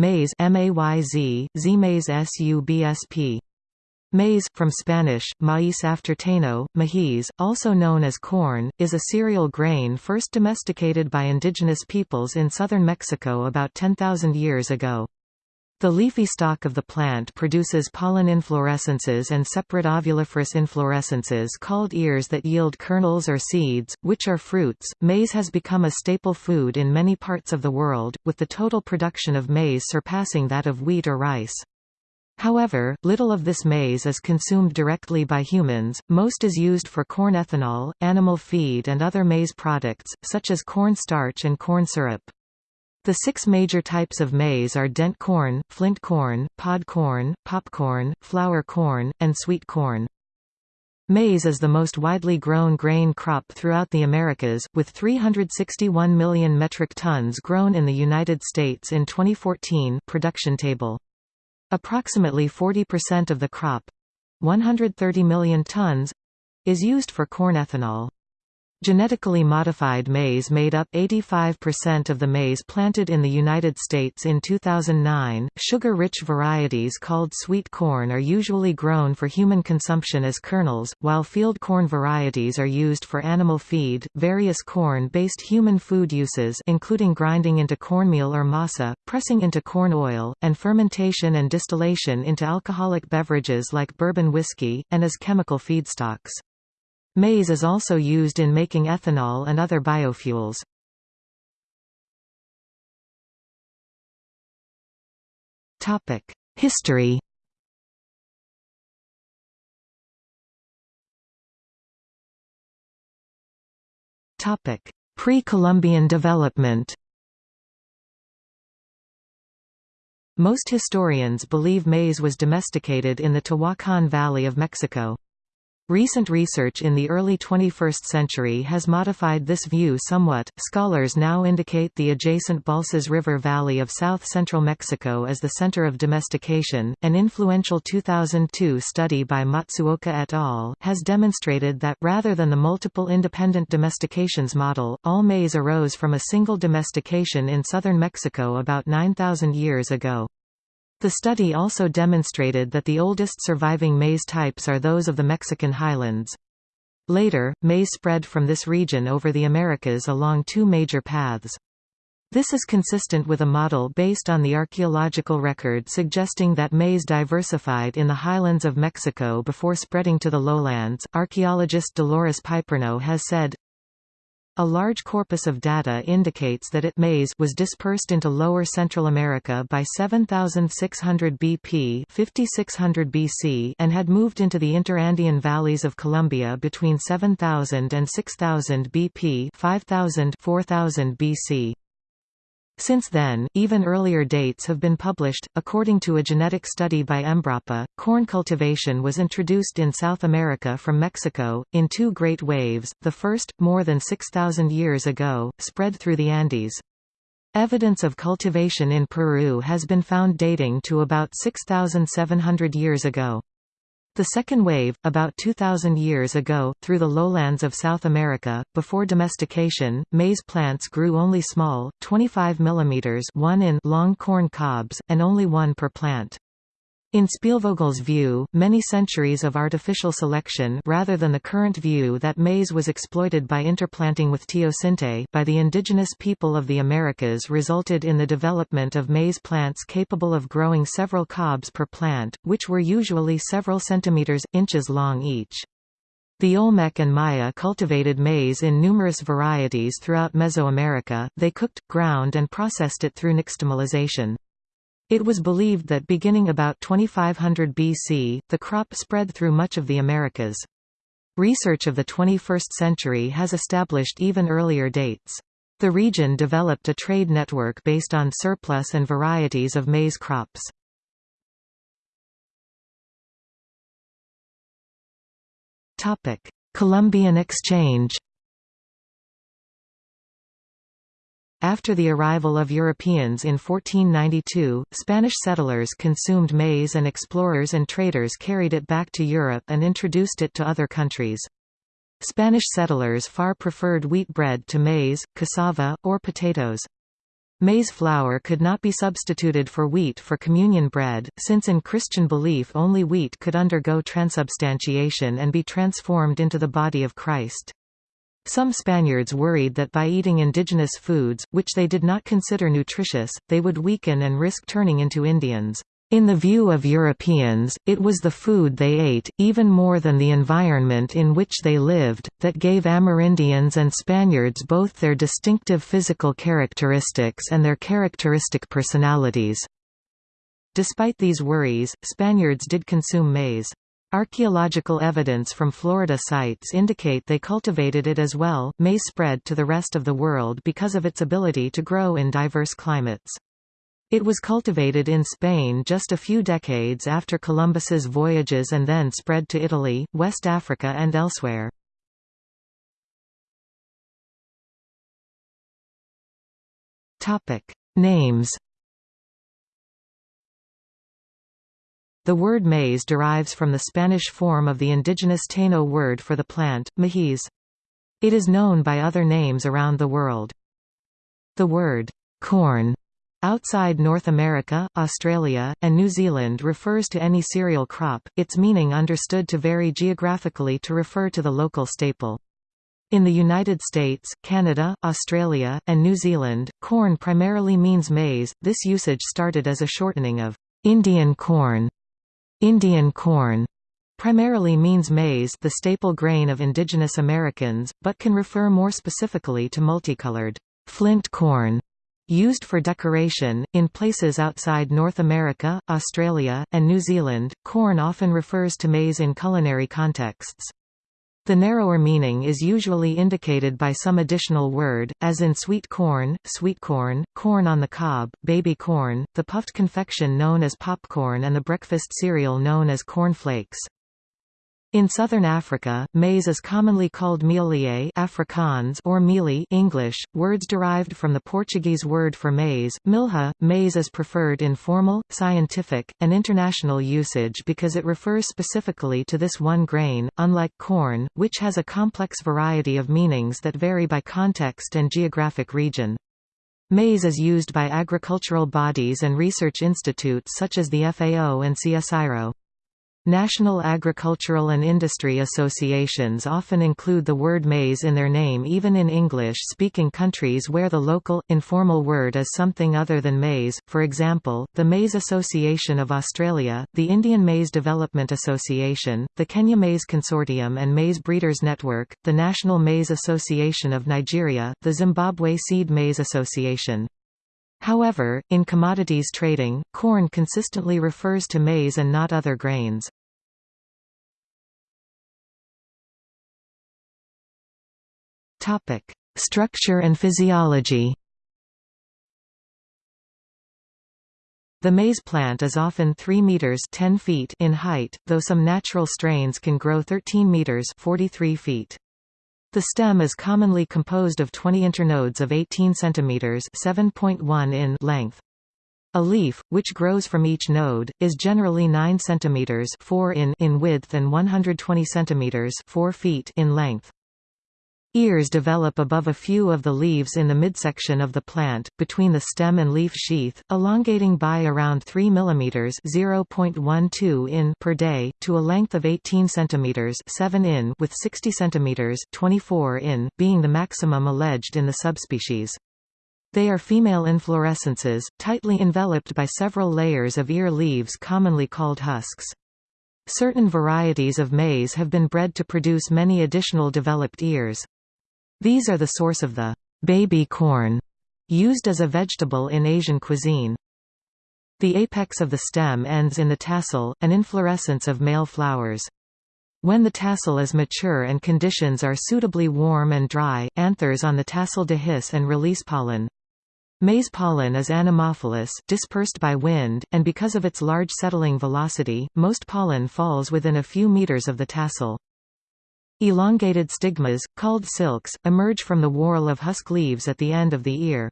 maize M-A-Y-Z, Z-mays S-U-B-S-P. Maize, from Spanish, maíz after Taino, maíz, also known as corn, is a cereal grain first domesticated by indigenous peoples in southern Mexico about 10,000 years ago. The leafy stalk of the plant produces pollen inflorescences and separate ovuliferous inflorescences called ears that yield kernels or seeds, which are fruits. Maize has become a staple food in many parts of the world, with the total production of maize surpassing that of wheat or rice. However, little of this maize is consumed directly by humans, most is used for corn ethanol, animal feed and other maize products, such as corn starch and corn syrup. The six major types of maize are dent corn, flint corn, pod corn, popcorn, flour corn, and sweet corn. Maize is the most widely grown grain crop throughout the Americas, with 361 million metric tons grown in the United States in 2014 production table. Approximately 40% of the crop—130 million tons—is used for corn ethanol. Genetically modified maize made up 85% of the maize planted in the United States in 2009. Sugar rich varieties called sweet corn are usually grown for human consumption as kernels, while field corn varieties are used for animal feed. Various corn based human food uses, including grinding into cornmeal or masa, pressing into corn oil, and fermentation and distillation into alcoholic beverages like bourbon whiskey, and as chemical feedstocks. Maize is also used in making ethanol and other biofuels. History Pre-Columbian development Most historians believe maize was domesticated in the Tehuacan Valley of Mexico. Recent research in the early 21st century has modified this view somewhat. Scholars now indicate the adjacent Balsas River Valley of south central Mexico as the center of domestication. An influential 2002 study by Matsuoka et al. has demonstrated that, rather than the multiple independent domestications model, all maize arose from a single domestication in southern Mexico about 9,000 years ago. The study also demonstrated that the oldest surviving maize types are those of the Mexican highlands. Later, maize spread from this region over the Americas along two major paths. This is consistent with a model based on the archaeological record suggesting that maize diversified in the highlands of Mexico before spreading to the lowlands. Archaeologist Dolores Piperno has said, a large corpus of data indicates that it maize was dispersed into lower Central America by 7600 BP 5600 BC and had moved into the interandean valleys of Colombia between 7000 and 6000 BP 5000 4000 BC. Since then, even earlier dates have been published. According to a genetic study by Embrapa, corn cultivation was introduced in South America from Mexico, in two great waves, the first, more than 6,000 years ago, spread through the Andes. Evidence of cultivation in Peru has been found dating to about 6,700 years ago. The second wave, about 2,000 years ago, through the lowlands of South America, before domestication, maize plants grew only small, 25 mm 1 in long corn cobs, and only one per plant. In Spielvogel's view, many centuries of artificial selection rather than the current view that maize was exploited by interplanting with teosinte by the indigenous people of the Americas resulted in the development of maize plants capable of growing several cobs per plant, which were usually several centimeters, inches long each. The Olmec and Maya cultivated maize in numerous varieties throughout Mesoamerica, they cooked, ground and processed it through nixtamalization. It was believed that beginning about 2500 BC, the crop spread through much of the Americas. Research of the 21st century has established even earlier dates. The region developed a trade network based on surplus and varieties of maize crops. Columbian exchange After the arrival of Europeans in 1492, Spanish settlers consumed maize and explorers and traders carried it back to Europe and introduced it to other countries. Spanish settlers far preferred wheat bread to maize, cassava, or potatoes. Maize flour could not be substituted for wheat for communion bread, since in Christian belief only wheat could undergo transubstantiation and be transformed into the body of Christ. Some Spaniards worried that by eating indigenous foods, which they did not consider nutritious, they would weaken and risk turning into Indians. In the view of Europeans, it was the food they ate, even more than the environment in which they lived, that gave Amerindians and Spaniards both their distinctive physical characteristics and their characteristic personalities. Despite these worries, Spaniards did consume maize. Archaeological evidence from Florida sites indicate they cultivated it as well. Maize spread to the rest of the world because of its ability to grow in diverse climates. It was cultivated in Spain just a few decades after Columbus's voyages and then spread to Italy, West Africa and elsewhere. Names The word maize derives from the Spanish form of the indigenous Taino word for the plant, maíz. It is known by other names around the world. The word corn Outside North America, Australia, and New Zealand refers to any cereal crop, its meaning understood to vary geographically to refer to the local staple. In the United States, Canada, Australia, and New Zealand, corn primarily means maize. This usage started as a shortening of Indian corn. Indian corn primarily means maize, the staple grain of indigenous Americans, but can refer more specifically to multicolored flint corn Used for decoration, in places outside North America, Australia, and New Zealand, corn often refers to maize in culinary contexts. The narrower meaning is usually indicated by some additional word, as in sweet corn, sweet corn, corn on the cob, baby corn, the puffed confection known as popcorn and the breakfast cereal known as corn flakes. In southern Africa, maize is commonly called millet Afrikaans or mealie English, words derived from the Portuguese word for maize, milha. Maize is preferred in formal, scientific, and international usage because it refers specifically to this one grain, unlike corn, which has a complex variety of meanings that vary by context and geographic region. Maize is used by agricultural bodies and research institutes such as the FAO and CSIRO. National agricultural and industry associations often include the word maize in their name even in English-speaking countries where the local, informal word is something other than maize, for example, the Maize Association of Australia, the Indian Maize Development Association, the Kenya Maize Consortium and Maize Breeders Network, the National Maize Association of Nigeria, the Zimbabwe Seed Maize Association. However, in commodities trading, corn consistently refers to maize and not other grains. Topic: Structure and physiology. The maize plant is often 3 meters 10 feet in height, though some natural strains can grow 13 meters 43 feet. The stem is commonly composed of 20 internodes of 18 cm 7.1 in length. A leaf, which grows from each node, is generally 9 cm 4 in in width and 120 cm 4 feet in length. Ears develop above a few of the leaves in the midsection of the plant, between the stem and leaf sheath, elongating by around 3 mm (0.12 in) per day to a length of 18 cm (7 in) with 60 cm (24 in) being the maximum alleged in the subspecies. They are female inflorescences, tightly enveloped by several layers of ear leaves commonly called husks. Certain varieties of maize have been bred to produce many additional developed ears. These are the source of the baby corn used as a vegetable in Asian cuisine. The apex of the stem ends in the tassel, an inflorescence of male flowers. When the tassel is mature and conditions are suitably warm and dry, anthers on the tassel dehisce and release pollen. Maize pollen is anemophilous, dispersed by wind, and because of its large settling velocity, most pollen falls within a few meters of the tassel. Elongated stigmas, called silks, emerge from the whorl of husk leaves at the end of the ear.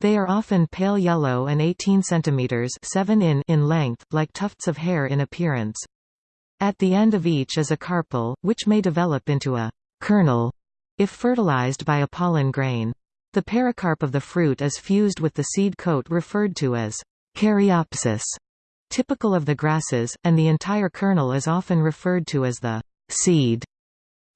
They are often pale yellow and 18 cm 7 in in length, like tufts of hair in appearance. At the end of each is a carpel, which may develop into a kernel if fertilized by a pollen grain. The pericarp of the fruit is fused with the seed coat referred to as caryopsis, typical of the grasses, and the entire kernel is often referred to as the seed.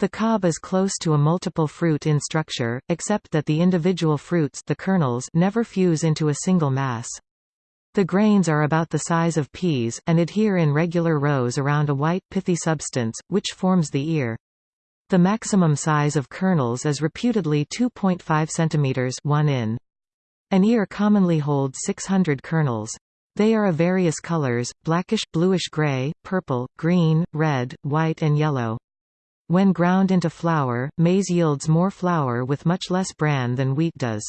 The cob is close to a multiple fruit in structure, except that the individual fruits the kernels never fuse into a single mass. The grains are about the size of peas, and adhere in regular rows around a white, pithy substance, which forms the ear. The maximum size of kernels is reputedly 2.5 cm 1 in. An ear commonly holds 600 kernels. They are of various colors, blackish, bluish-gray, purple, green, red, white and yellow. When ground into flour, maize yields more flour with much less bran than wheat does.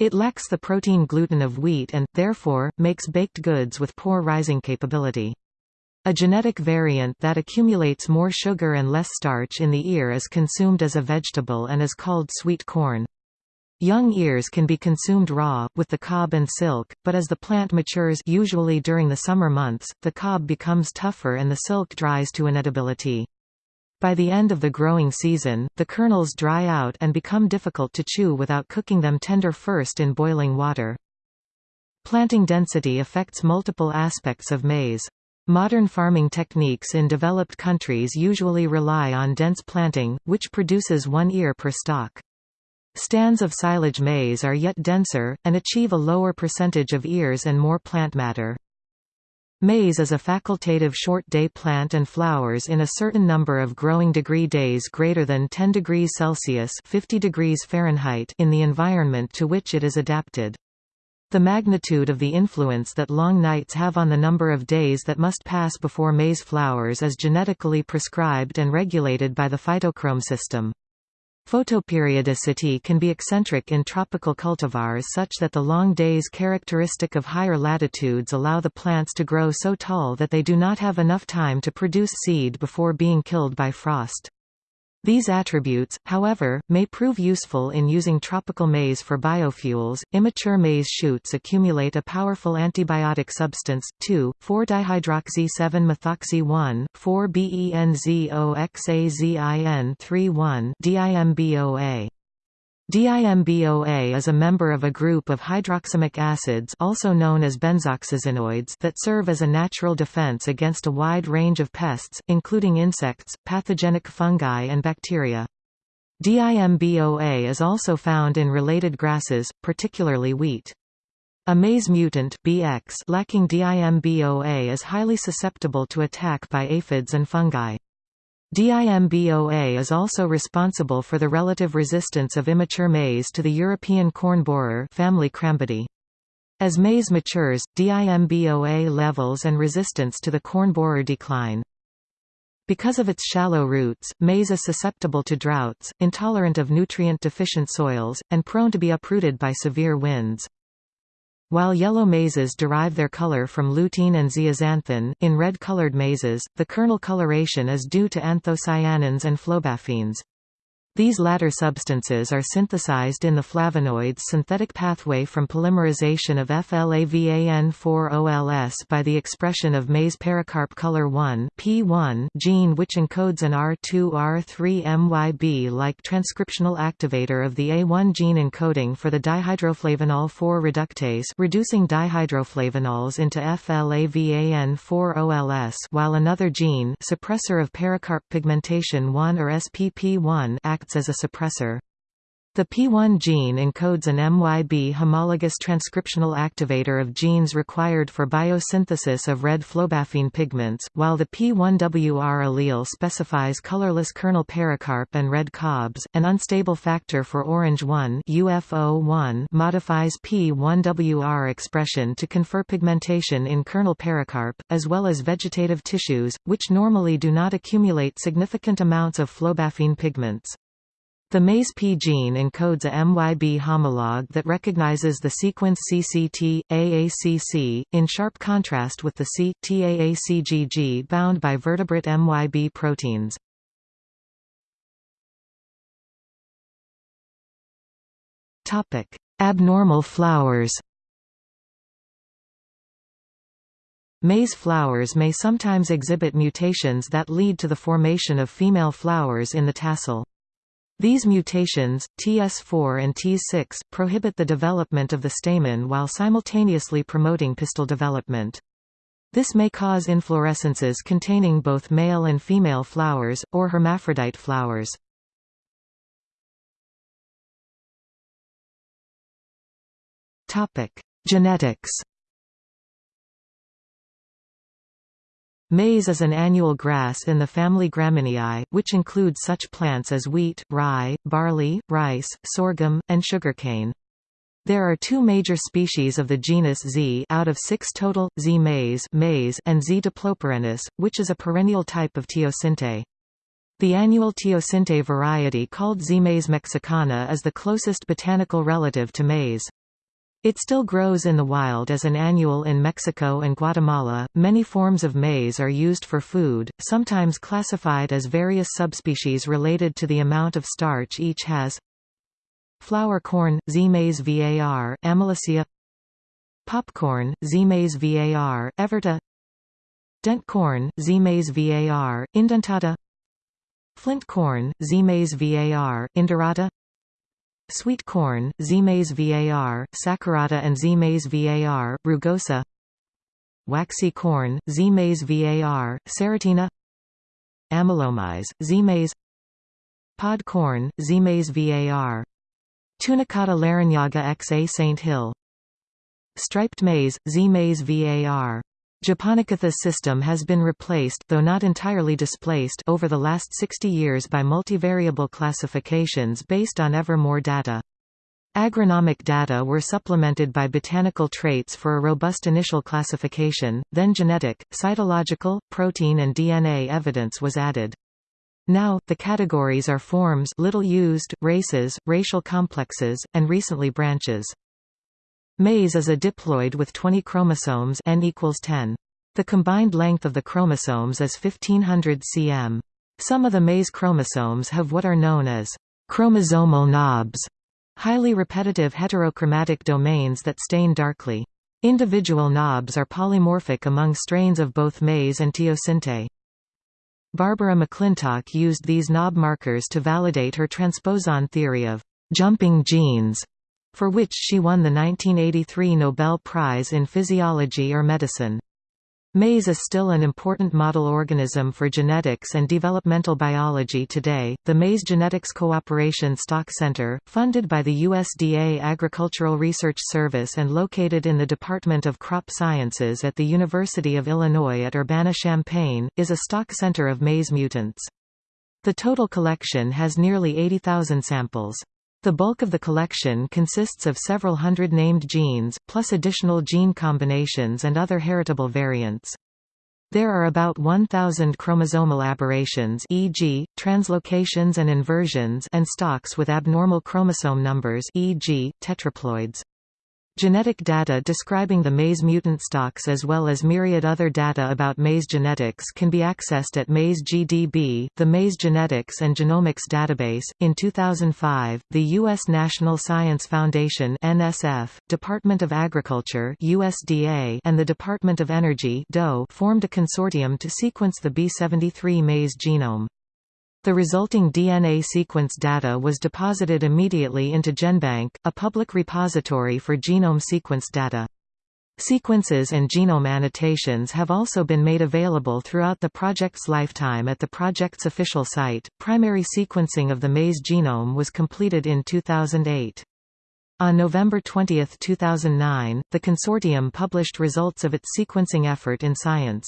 It lacks the protein gluten of wheat and, therefore, makes baked goods with poor rising capability. A genetic variant that accumulates more sugar and less starch in the ear is consumed as a vegetable and is called sweet corn. Young ears can be consumed raw, with the cob and silk, but as the plant matures usually during the summer months, the cob becomes tougher and the silk dries to inedibility. By the end of the growing season, the kernels dry out and become difficult to chew without cooking them tender first in boiling water. Planting density affects multiple aspects of maize. Modern farming techniques in developed countries usually rely on dense planting, which produces one ear per stalk. Stands of silage maize are yet denser, and achieve a lower percentage of ears and more plant matter. Maize is a facultative short-day plant and flowers in a certain number of growing degree days greater than 10 degrees Celsius 50 degrees Fahrenheit in the environment to which it is adapted. The magnitude of the influence that long nights have on the number of days that must pass before maize flowers is genetically prescribed and regulated by the phytochrome system. Photoperiodicity can be eccentric in tropical cultivars such that the long days characteristic of higher latitudes allow the plants to grow so tall that they do not have enough time to produce seed before being killed by frost. These attributes, however, may prove useful in using tropical maize for biofuels. Immature maize shoots accumulate a powerful antibiotic substance, 2,4-dihydroxy-7-methoxy-1, 4-BENZOXAZIN-3-1 DIMBOA. DIMBOA is a member of a group of hydroxamic acids also known as benzoxazinoids that serve as a natural defense against a wide range of pests, including insects, pathogenic fungi and bacteria. DIMBOA is also found in related grasses, particularly wheat. A maize mutant BX lacking DIMBOA is highly susceptible to attack by aphids and fungi. DIMBOA is also responsible for the relative resistance of immature maize to the European corn borer family Crambidae. As maize matures, DIMBOA levels and resistance to the corn borer decline. Because of its shallow roots, maize is susceptible to droughts, intolerant of nutrient-deficient soils, and prone to be uprooted by severe winds. While yellow maizes derive their color from lutein and zeaxanthin, in red-colored maizes, the kernel coloration is due to anthocyanins and flobaphene. These latter substances are synthesized in the flavonoids synthetic pathway from polymerization of FLAVAN4-OLS by the expression of maize pericarp color 1 P1 gene which encodes an R2R3-MYB-like transcriptional activator of the A1 gene encoding for the dihydroflavanol 4 reductase reducing dihydroflavanols into FLAVAN4-OLS while another gene suppressor of pericarp pigmentation 1 or SPP1 acts acts as a suppressor. The P1 gene encodes an MYB homologous transcriptional activator of genes required for biosynthesis of red flobaphene pigments, while the P1WR allele specifies colorless kernel pericarp and red cobs. An unstable factor for orange 1 UFO1 modifies P1WR expression to confer pigmentation in kernel pericarp, as well as vegetative tissues, which normally do not accumulate significant amounts of flobaphene pigments. The maize-P gene encodes a MYB homologue that recognizes the sequence CCT, AACC, in sharp contrast with the C, TAACGG bound by vertebrate MYB proteins. Abnormal flowers Maize flowers may sometimes exhibit mutations that lead to the formation of female flowers in the tassel. These mutations, TS4 and T6, prohibit the development of the stamen while simultaneously promoting pistil development. This may cause inflorescences containing both male and female flowers, or hermaphrodite flowers. Genetics Maize is an annual grass in the family Gramineae, which includes such plants as wheat, rye, barley, rice, sorghum, and sugarcane. There are two major species of the genus Z out of six total, Z mays, maize and Z diploperennis, which is a perennial type of teosinte. The annual teosinte variety called Z. mays mexicana is the closest botanical relative to maize. It still grows in the wild as an annual in Mexico and Guatemala. Many forms of maize are used for food, sometimes classified as various subspecies related to the amount of starch each has. Flour corn, Z. mays var, Amylacea Popcorn, Z. mays var, Everta Dent corn, Z. mays var, Indentata Flint corn, Z. mays var, Indorata Sweet corn, Z-mays var, Saccharata and Z-mays var, rugosa. Waxy corn, Z-mays var, Ceratina Amylomaize, Z-mays Pod corn, Z-mays var Tunicata larignaga xa St. Hill. Striped maize, Z-mays var Japonicatha's system has been replaced though not entirely displaced over the last 60 years by multivariable classifications based on ever more data. Agronomic data were supplemented by botanical traits for a robust initial classification, then genetic, cytological, protein and DNA evidence was added. Now, the categories are forms little used, races, racial complexes, and recently branches. Maize is a diploid with 20 chromosomes n equals 10. The combined length of the chromosomes is 1500 cm. Some of the maize chromosomes have what are known as chromosomal knobs, highly repetitive heterochromatic domains that stain darkly. Individual knobs are polymorphic among strains of both maize and teosinte. Barbara McClintock used these knob markers to validate her transposon theory of jumping genes for which she won the 1983 Nobel Prize in Physiology or Medicine. Maize is still an important model organism for genetics and developmental biology today. The Maize Genetics Cooperation Stock Center, funded by the USDA Agricultural Research Service and located in the Department of Crop Sciences at the University of Illinois at Urbana-Champaign, is a stock center of maize mutants. The total collection has nearly 80,000 samples. The bulk of the collection consists of several hundred named genes, plus additional gene combinations and other heritable variants. There are about 1,000 chromosomal aberrations e.g., translocations and inversions and stocks with abnormal chromosome numbers e.g., tetraploids. Genetic data describing the maize mutant stocks as well as myriad other data about maize genetics can be accessed at MaizeGDB, the Maize Genetics and Genomics Database. In 2005, the U.S. National Science Foundation (NSF), Department of Agriculture (USDA), and the Department of Energy (DOE) formed a consortium to sequence the B73 maize genome. The resulting DNA sequence data was deposited immediately into GenBank, a public repository for genome sequence data. Sequences and genome annotations have also been made available throughout the project's lifetime at the project's official site. Primary sequencing of the maize genome was completed in 2008. On November 20, 2009, the consortium published results of its sequencing effort in Science.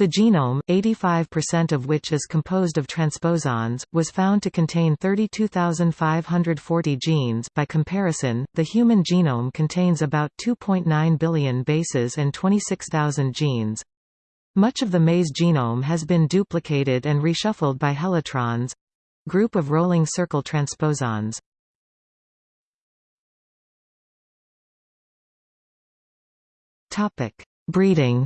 The genome, 85% of which is composed of transposons, was found to contain 32,540 genes by comparison, the human genome contains about 2.9 billion bases and 26,000 genes. Much of the maize genome has been duplicated and reshuffled by helitrons—group of rolling circle transposons. Breeding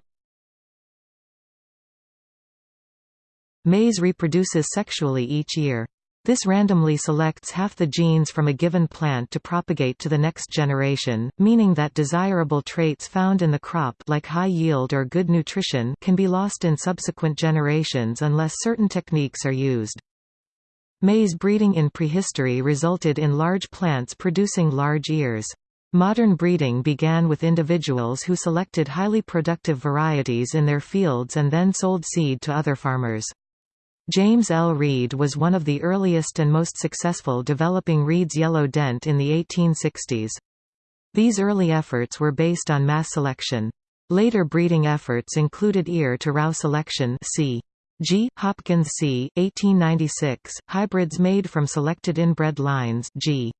Maize reproduces sexually each year. This randomly selects half the genes from a given plant to propagate to the next generation, meaning that desirable traits found in the crop like high yield or good nutrition can be lost in subsequent generations unless certain techniques are used. Maize breeding in prehistory resulted in large plants producing large ears. Modern breeding began with individuals who selected highly productive varieties in their fields and then sold seed to other farmers. James L. Reed was one of the earliest and most successful developing Reed's yellow dent in the 1860s. These early efforts were based on mass selection. Later breeding efforts included ear-to-row selection c. G. Hopkins c. 1896, hybrids made from selected inbred lines G.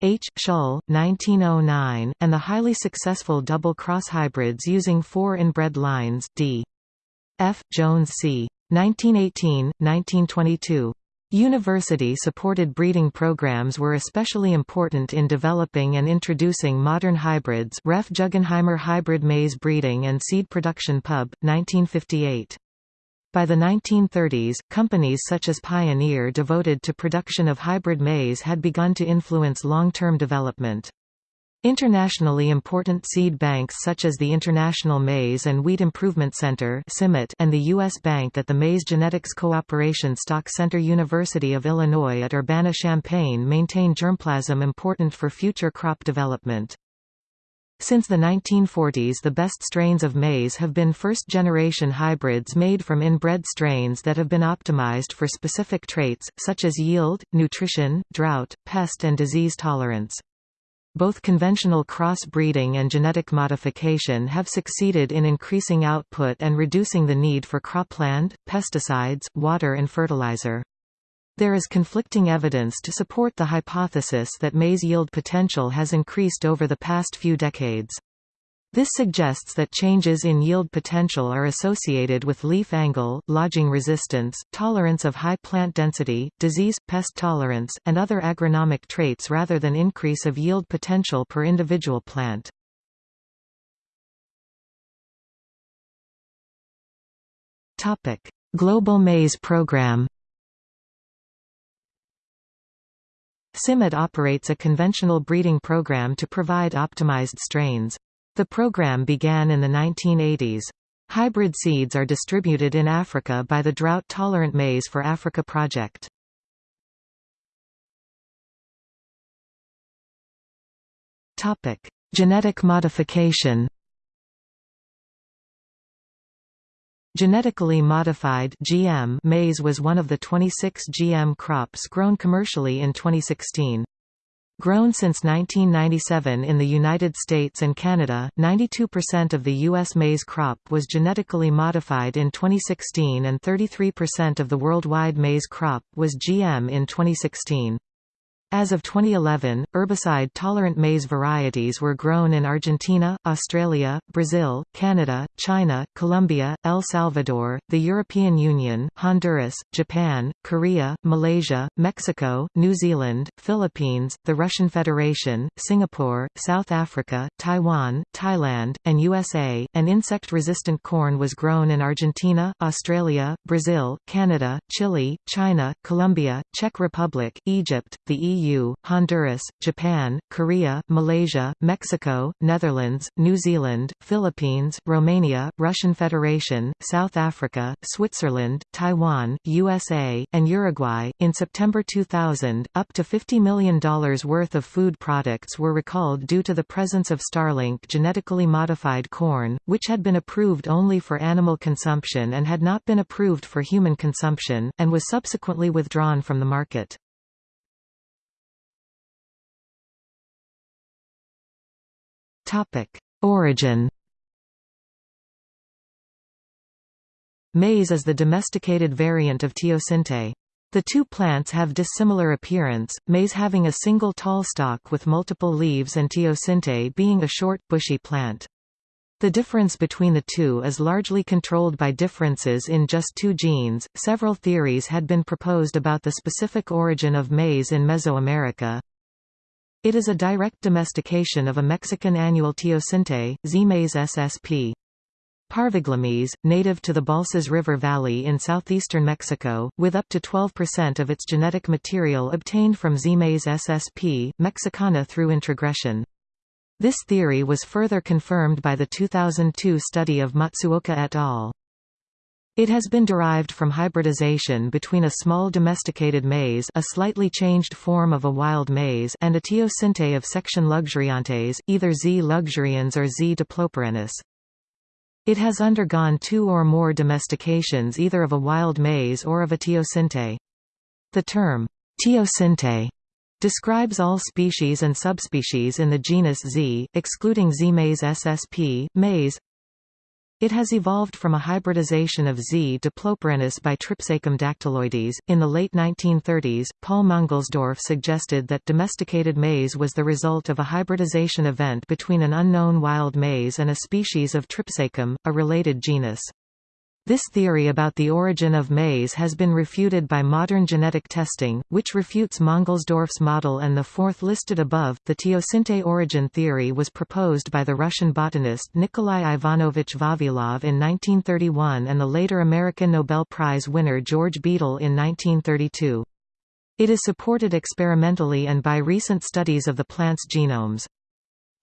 H. Shull, 1909, and the highly successful double-cross hybrids using four inbred lines D. F. Jones c. 1918, 1922. University-supported breeding programs were especially important in developing and introducing modern hybrids Ref Guggenheimer Hybrid Maize Breeding and Seed Production Pub. 1958. By the 1930s, companies such as Pioneer devoted to production of hybrid maize had begun to influence long-term development. Internationally important seed banks such as the International Maize and Wheat Improvement Center and the U.S. Bank at the Maize Genetics Cooperation Stock Center University of Illinois at Urbana-Champaign maintain germplasm important for future crop development. Since the 1940s the best strains of maize have been first-generation hybrids made from inbred strains that have been optimized for specific traits, such as yield, nutrition, drought, pest and disease tolerance. Both conventional cross-breeding and genetic modification have succeeded in increasing output and reducing the need for cropland, pesticides, water and fertilizer. There is conflicting evidence to support the hypothesis that maize yield potential has increased over the past few decades. This suggests that changes in yield potential are associated with leaf angle, lodging resistance, tolerance of high plant density, disease, pest tolerance, and other agronomic traits rather than increase of yield potential per individual plant. Global Maize Program CIMMYT operates a conventional breeding program to provide optimized strains. The program began in the 1980s. Hybrid seeds are distributed in Africa by the Drought-Tolerant Maize for Africa project. Topic: Genetic modification Genetically modified GM maize was one of the 26 GM crops grown commercially in 2016. Grown since 1997 in the United States and Canada, 92% of the U.S. maize crop was genetically modified in 2016 and 33% of the worldwide maize crop was GM in 2016. As of 2011, herbicide-tolerant maize varieties were grown in Argentina, Australia, Brazil, Canada, China, Colombia, El Salvador, the European Union, Honduras, Japan, Korea, Malaysia, Mexico, New Zealand, Philippines, the Russian Federation, Singapore, South Africa, Taiwan, Thailand, and USA, and insect-resistant corn was grown in Argentina, Australia, Brazil, Canada, Chile, China, Colombia, Czech Republic, Egypt, the EU EU, Honduras, Japan, Korea, Malaysia, Mexico, Netherlands, New Zealand, Philippines, Romania, Russian Federation, South Africa, Switzerland, Taiwan, USA, and Uruguay. In September 2000, up to $50 million worth of food products were recalled due to the presence of Starlink genetically modified corn, which had been approved only for animal consumption and had not been approved for human consumption, and was subsequently withdrawn from the market. Origin Maize is the domesticated variant of teosinte. The two plants have dissimilar appearance, maize having a single tall stalk with multiple leaves and teosinte being a short, bushy plant. The difference between the two is largely controlled by differences in just two genes. Several theories had been proposed about the specific origin of maize in Mesoamerica. It is a direct domestication of a Mexican annual teosinte, Zea mays ssp. Parviglumis, native to the Balsas River Valley in southeastern Mexico, with up to 12% of its genetic material obtained from Zea mays ssp. mexicana through introgression. This theory was further confirmed by the 2002 study of Matsuoka et al. It has been derived from hybridization between a small domesticated maize a slightly changed form of a wild maize and a teosinte of section luxuriantes, either Z. luxurians or Z. diploperennis. It has undergone two or more domestications either of a wild maize or of a teosinte. The term, teosinte, describes all species and subspecies in the genus Z, excluding Z. mays ssp, mays, it has evolved from a hybridization of Z. diploperennis by Tripsacum dactyloides. In the late 1930s, Paul Mangelsdorf suggested that domesticated maize was the result of a hybridization event between an unknown wild maize and a species of Tripsacum, a related genus. This theory about the origin of maize has been refuted by modern genetic testing, which refutes Mangelsdorf's model and the fourth listed above. The teosinte origin theory was proposed by the Russian botanist Nikolai Ivanovich Vavilov in 1931 and the later American Nobel Prize winner George Beadle in 1932. It is supported experimentally and by recent studies of the plant's genomes.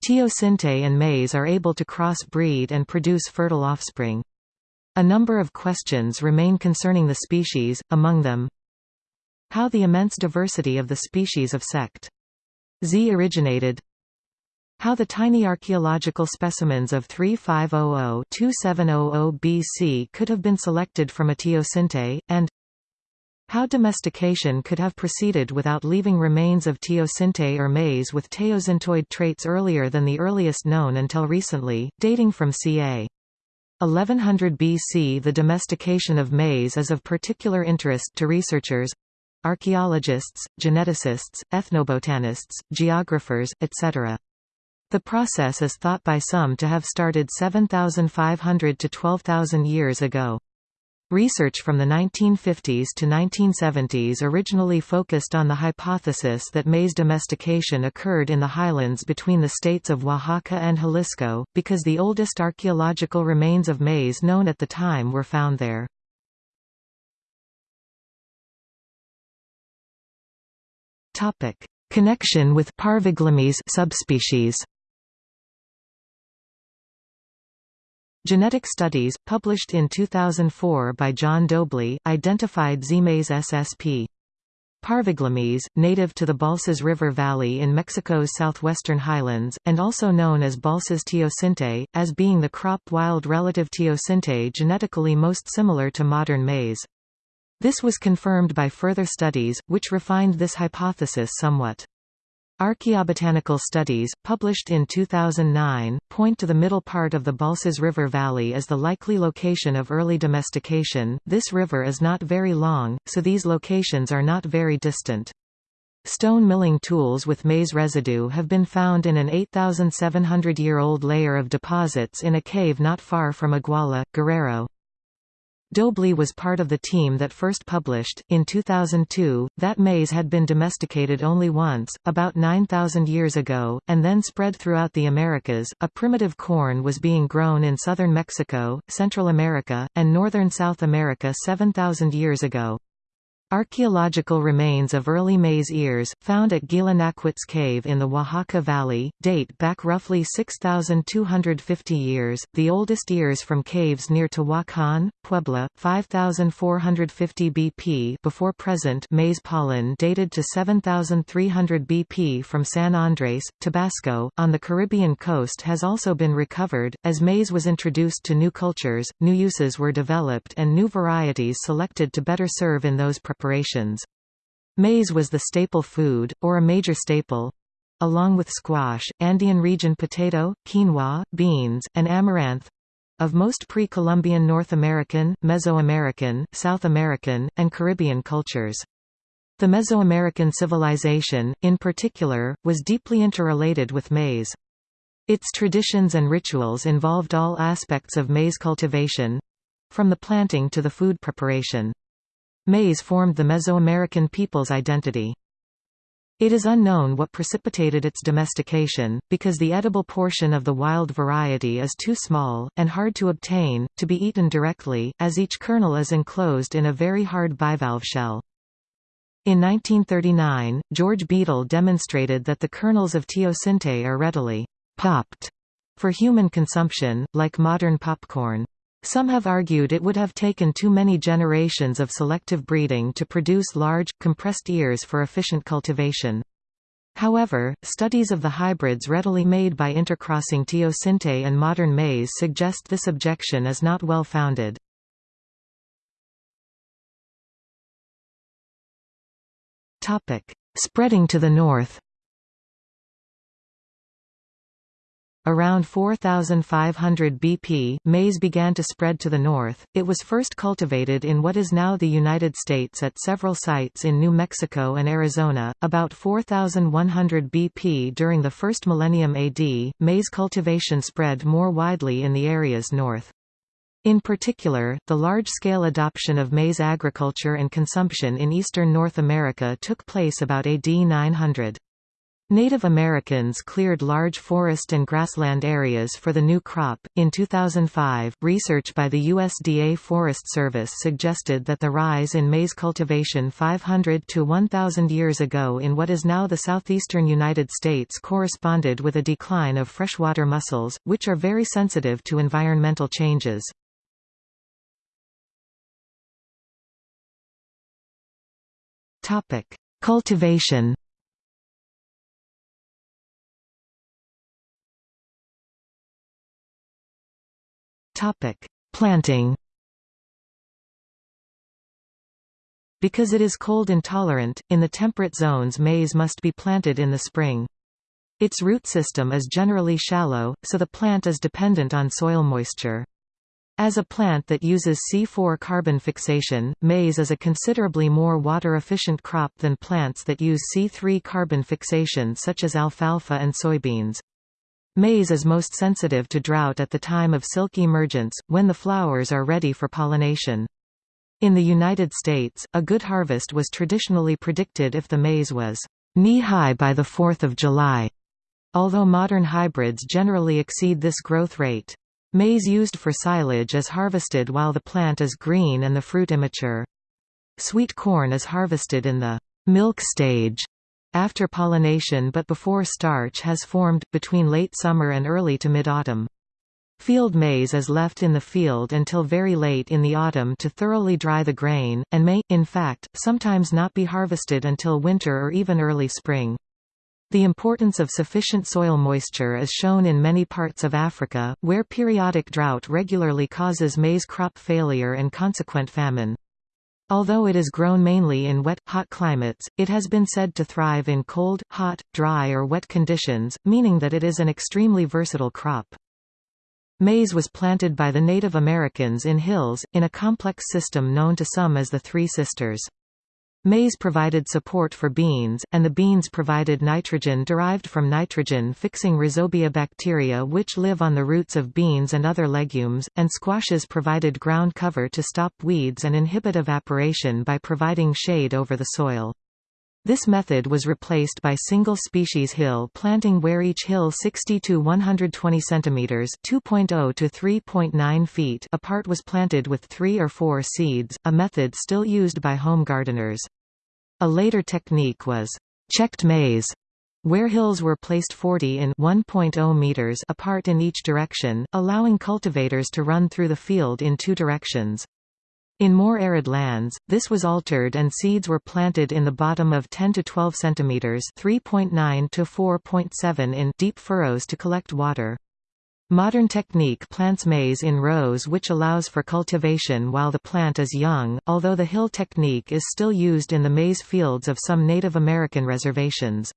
Teosinte and maize are able to cross-breed and produce fertile offspring. A number of questions remain concerning the species, among them how the immense diversity of the species of sect Z originated how the tiny archaeological specimens of 3500-2700 BC could have been selected from a teosinte, and how domestication could have proceeded without leaving remains of teosinte or maize with teosintoid traits earlier than the earliest known until recently, dating from ca. 1100 BC The domestication of maize is of particular interest to researchers—archaeologists, geneticists, ethnobotanists, geographers, etc. The process is thought by some to have started 7,500 to 12,000 years ago. Research from the 1950s to 1970s originally focused on the hypothesis that maize domestication occurred in the highlands between the states of Oaxaca and Jalisco, because the oldest archaeological remains of maize known at the time were found there. Connection with subspecies Genetic studies, published in 2004 by John Doebley, identified Z-mays ssp. Parviglumis, native to the Balsas River Valley in Mexico's southwestern highlands, and also known as Balsas teosinte, as being the crop wild relative teosinte genetically most similar to modern maize. This was confirmed by further studies, which refined this hypothesis somewhat. Archaeobotanical studies, published in 2009, point to the middle part of the Balsas River Valley as the likely location of early domestication. This river is not very long, so these locations are not very distant. Stone milling tools with maize residue have been found in an 8,700-year-old layer of deposits in a cave not far from Iguala, Guerrero. Doebley was part of the team that first published, in 2002, that maize had been domesticated only once, about 9,000 years ago, and then spread throughout the Americas. A primitive corn was being grown in southern Mexico, Central America, and northern South America 7,000 years ago. Archaeological remains of early maize ears, found at Naquitz Cave in the Oaxaca Valley, date back roughly 6,250 years. The oldest ears from caves near Tehuacan, Puebla, 5,450 BP before present maize pollen dated to 7,300 BP from San Andres, Tabasco, on the Caribbean coast has also been recovered. As maize was introduced to new cultures, new uses were developed and new varieties selected to better serve in those preparations. Maize was the staple food, or a major staple, along with squash, Andean region potato, quinoa, beans, and amaranth of most pre-Columbian North American, Mesoamerican, South American, and Caribbean cultures. The Mesoamerican civilization, in particular, was deeply interrelated with maize. Its traditions and rituals involved all aspects of maize cultivation—from the planting to the food preparation. Maize formed the Mesoamerican people's identity. It is unknown what precipitated its domestication, because the edible portion of the wild variety is too small, and hard to obtain, to be eaten directly, as each kernel is enclosed in a very hard bivalve shell. In 1939, George Beadle demonstrated that the kernels of teosinte are readily popped for human consumption, like modern popcorn. Some have argued it would have taken too many generations of selective breeding to produce large, compressed ears for efficient cultivation. However, studies of the hybrids readily made by intercrossing teosinte and modern maize suggest this objection is not well founded. Spreading to the north Around 4500 BP, maize began to spread to the north. It was first cultivated in what is now the United States at several sites in New Mexico and Arizona. About 4100 BP during the first millennium AD, maize cultivation spread more widely in the areas north. In particular, the large-scale adoption of maize agriculture and consumption in eastern North America took place about AD 900. Native Americans cleared large forest and grassland areas for the new crop. In 2005, research by the USDA Forest Service suggested that the rise in maize cultivation 500 to 1,000 years ago in what is now the southeastern United States corresponded with a decline of freshwater mussels, which are very sensitive to environmental changes. Cultivation Topic: Planting. Because it is cold intolerant, in the temperate zones maize must be planted in the spring. Its root system is generally shallow, so the plant is dependent on soil moisture. As a plant that uses C4 carbon fixation, maize is a considerably more water-efficient crop than plants that use C3 carbon fixation such as alfalfa and soybeans. Maize is most sensitive to drought at the time of silk emergence, when the flowers are ready for pollination. In the United States, a good harvest was traditionally predicted if the maize was knee-high by the 4th of July, although modern hybrids generally exceed this growth rate. Maize used for silage is harvested while the plant is green and the fruit immature. Sweet corn is harvested in the milk stage after pollination but before starch has formed, between late summer and early to mid-autumn. Field maize is left in the field until very late in the autumn to thoroughly dry the grain, and may, in fact, sometimes not be harvested until winter or even early spring. The importance of sufficient soil moisture is shown in many parts of Africa, where periodic drought regularly causes maize crop failure and consequent famine. Although it is grown mainly in wet, hot climates, it has been said to thrive in cold, hot, dry or wet conditions, meaning that it is an extremely versatile crop. Maize was planted by the Native Americans in hills, in a complex system known to some as the Three Sisters. Maize provided support for beans, and the beans provided nitrogen derived from nitrogen-fixing rhizobia bacteria which live on the roots of beans and other legumes, and squashes provided ground cover to stop weeds and inhibit evaporation by providing shade over the soil. This method was replaced by single-species hill planting where each hill 60 to 120 cm (2.0 to 3.9 feet) apart was planted with 3 or 4 seeds, a method still used by home gardeners. A later technique was checked maize, where hills were placed 40 in 1.0 meters apart in each direction, allowing cultivators to run through the field in two directions. In more arid lands, this was altered and seeds were planted in the bottom of 10 to 12 centimeters (3.9 to 4.7 in) deep furrows to collect water. Modern technique plants maize in rows which allows for cultivation while the plant is young, although the hill technique is still used in the maize fields of some Native American reservations.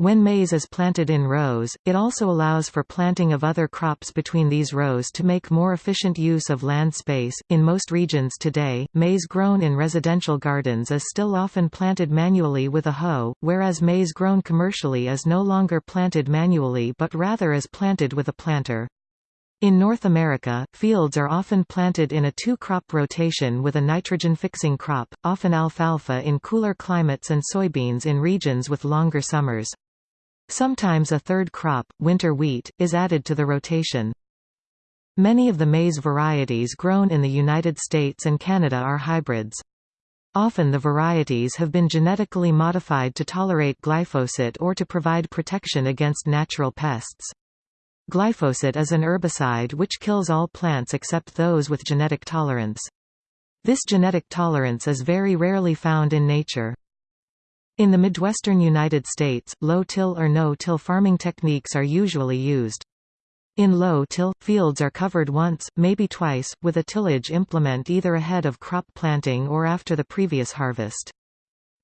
When maize is planted in rows, it also allows for planting of other crops between these rows to make more efficient use of land space. In most regions today, maize grown in residential gardens is still often planted manually with a hoe, whereas maize grown commercially is no longer planted manually but rather is planted with a planter. In North America, fields are often planted in a two-crop rotation with a nitrogen-fixing crop, often alfalfa in cooler climates and soybeans in regions with longer summers. Sometimes a third crop, winter wheat, is added to the rotation. Many of the maize varieties grown in the United States and Canada are hybrids. Often the varieties have been genetically modified to tolerate glyphosate or to provide protection against natural pests. Glyphosate is an herbicide which kills all plants except those with genetic tolerance. This genetic tolerance is very rarely found in nature. In the Midwestern United States, low-till or no-till farming techniques are usually used. In low-till, fields are covered once, maybe twice, with a tillage implement either ahead of crop planting or after the previous harvest.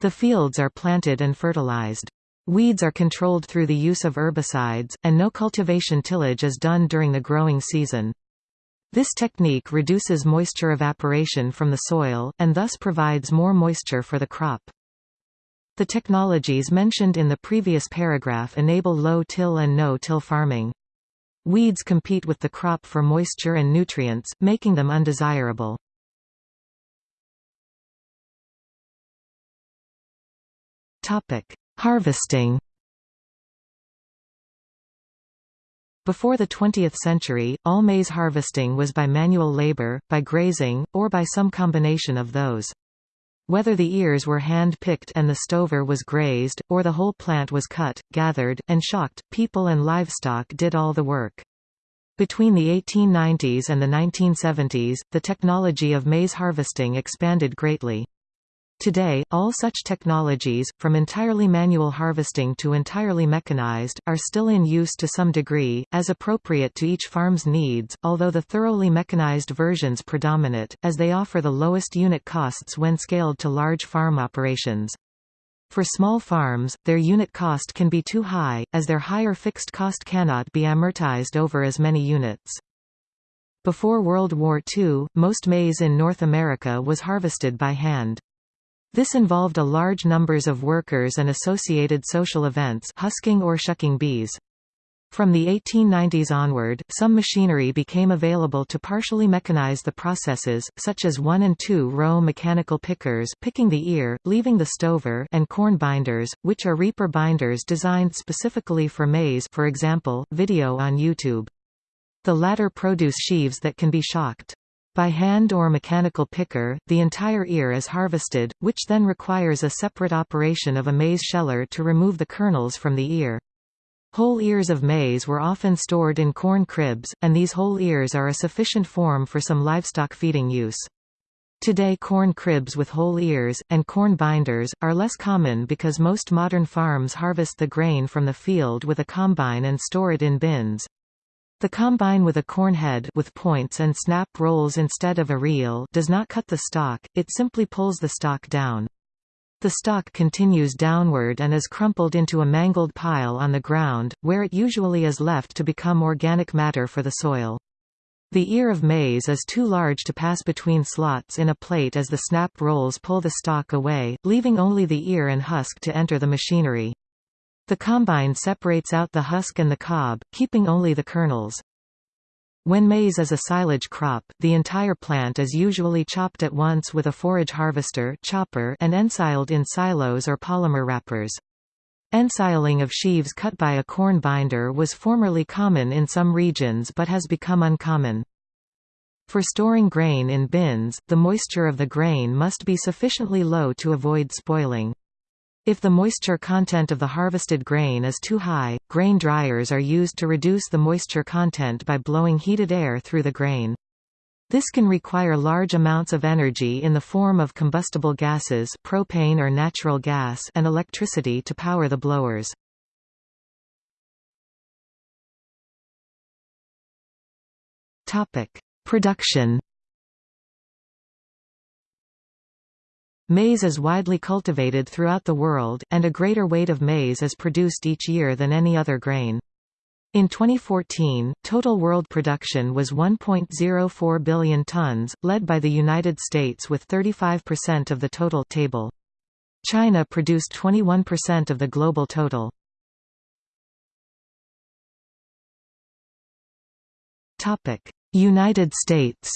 The fields are planted and fertilized. Weeds are controlled through the use of herbicides, and no cultivation tillage is done during the growing season. This technique reduces moisture evaporation from the soil, and thus provides more moisture for the crop. The technologies mentioned in the previous paragraph enable low-till and no-till farming. Weeds compete with the crop for moisture and nutrients, making them undesirable. Harvesting Before the 20th century, all maize harvesting was by manual labor, by grazing, or by some combination of those. Whether the ears were hand-picked and the stover was grazed, or the whole plant was cut, gathered, and shocked, people and livestock did all the work. Between the 1890s and the 1970s, the technology of maize harvesting expanded greatly. Today, all such technologies, from entirely manual harvesting to entirely mechanized, are still in use to some degree, as appropriate to each farm's needs, although the thoroughly mechanized versions predominate, as they offer the lowest unit costs when scaled to large farm operations. For small farms, their unit cost can be too high, as their higher fixed cost cannot be amortized over as many units. Before World War II, most maize in North America was harvested by hand. This involved a large numbers of workers and associated social events husking or shucking bees. From the 1890s onward, some machinery became available to partially mechanize the processes, such as one- and two-row mechanical pickers picking the ear, leaving the stover and corn binders, which are reaper binders designed specifically for maize for example, video on YouTube. The latter produce sheaves that can be shocked. By hand or mechanical picker, the entire ear is harvested, which then requires a separate operation of a maize sheller to remove the kernels from the ear. Whole ears of maize were often stored in corn cribs, and these whole ears are a sufficient form for some livestock feeding use. Today corn cribs with whole ears, and corn binders, are less common because most modern farms harvest the grain from the field with a combine and store it in bins. The combine with a corn head with points and snap rolls instead of a reel does not cut the stalk, it simply pulls the stalk down. The stalk continues downward and is crumpled into a mangled pile on the ground, where it usually is left to become organic matter for the soil. The ear of maize is too large to pass between slots in a plate as the snap rolls pull the stalk away, leaving only the ear and husk to enter the machinery. The combine separates out the husk and the cob, keeping only the kernels. When maize is a silage crop, the entire plant is usually chopped at once with a forage harvester chopper and ensiled in silos or polymer wrappers. Ensiling of sheaves cut by a corn binder was formerly common in some regions but has become uncommon. For storing grain in bins, the moisture of the grain must be sufficiently low to avoid spoiling. If the moisture content of the harvested grain is too high, grain dryers are used to reduce the moisture content by blowing heated air through the grain. This can require large amounts of energy in the form of combustible gases propane or natural gas and electricity to power the blowers. Production Maize is widely cultivated throughout the world, and a greater weight of maize is produced each year than any other grain. In 2014, total world production was 1.04 billion tons, led by the United States with 35% of the total table. China produced 21% of the global total. United States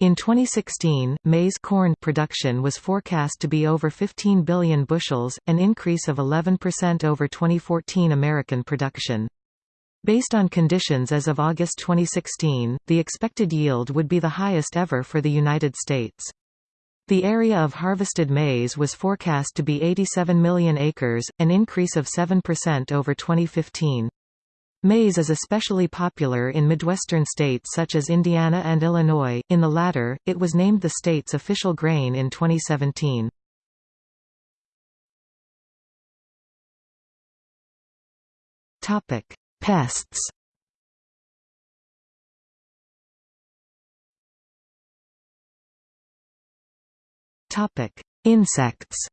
In 2016, maize corn production was forecast to be over 15 billion bushels, an increase of 11% over 2014 American production. Based on conditions as of August 2016, the expected yield would be the highest ever for the United States. The area of harvested maize was forecast to be 87 million acres, an increase of 7% over 2015. Maize is especially popular in Midwestern states such as Indiana and Illinois, in the latter, it was named the state's official grain in 2017. Pests Insects.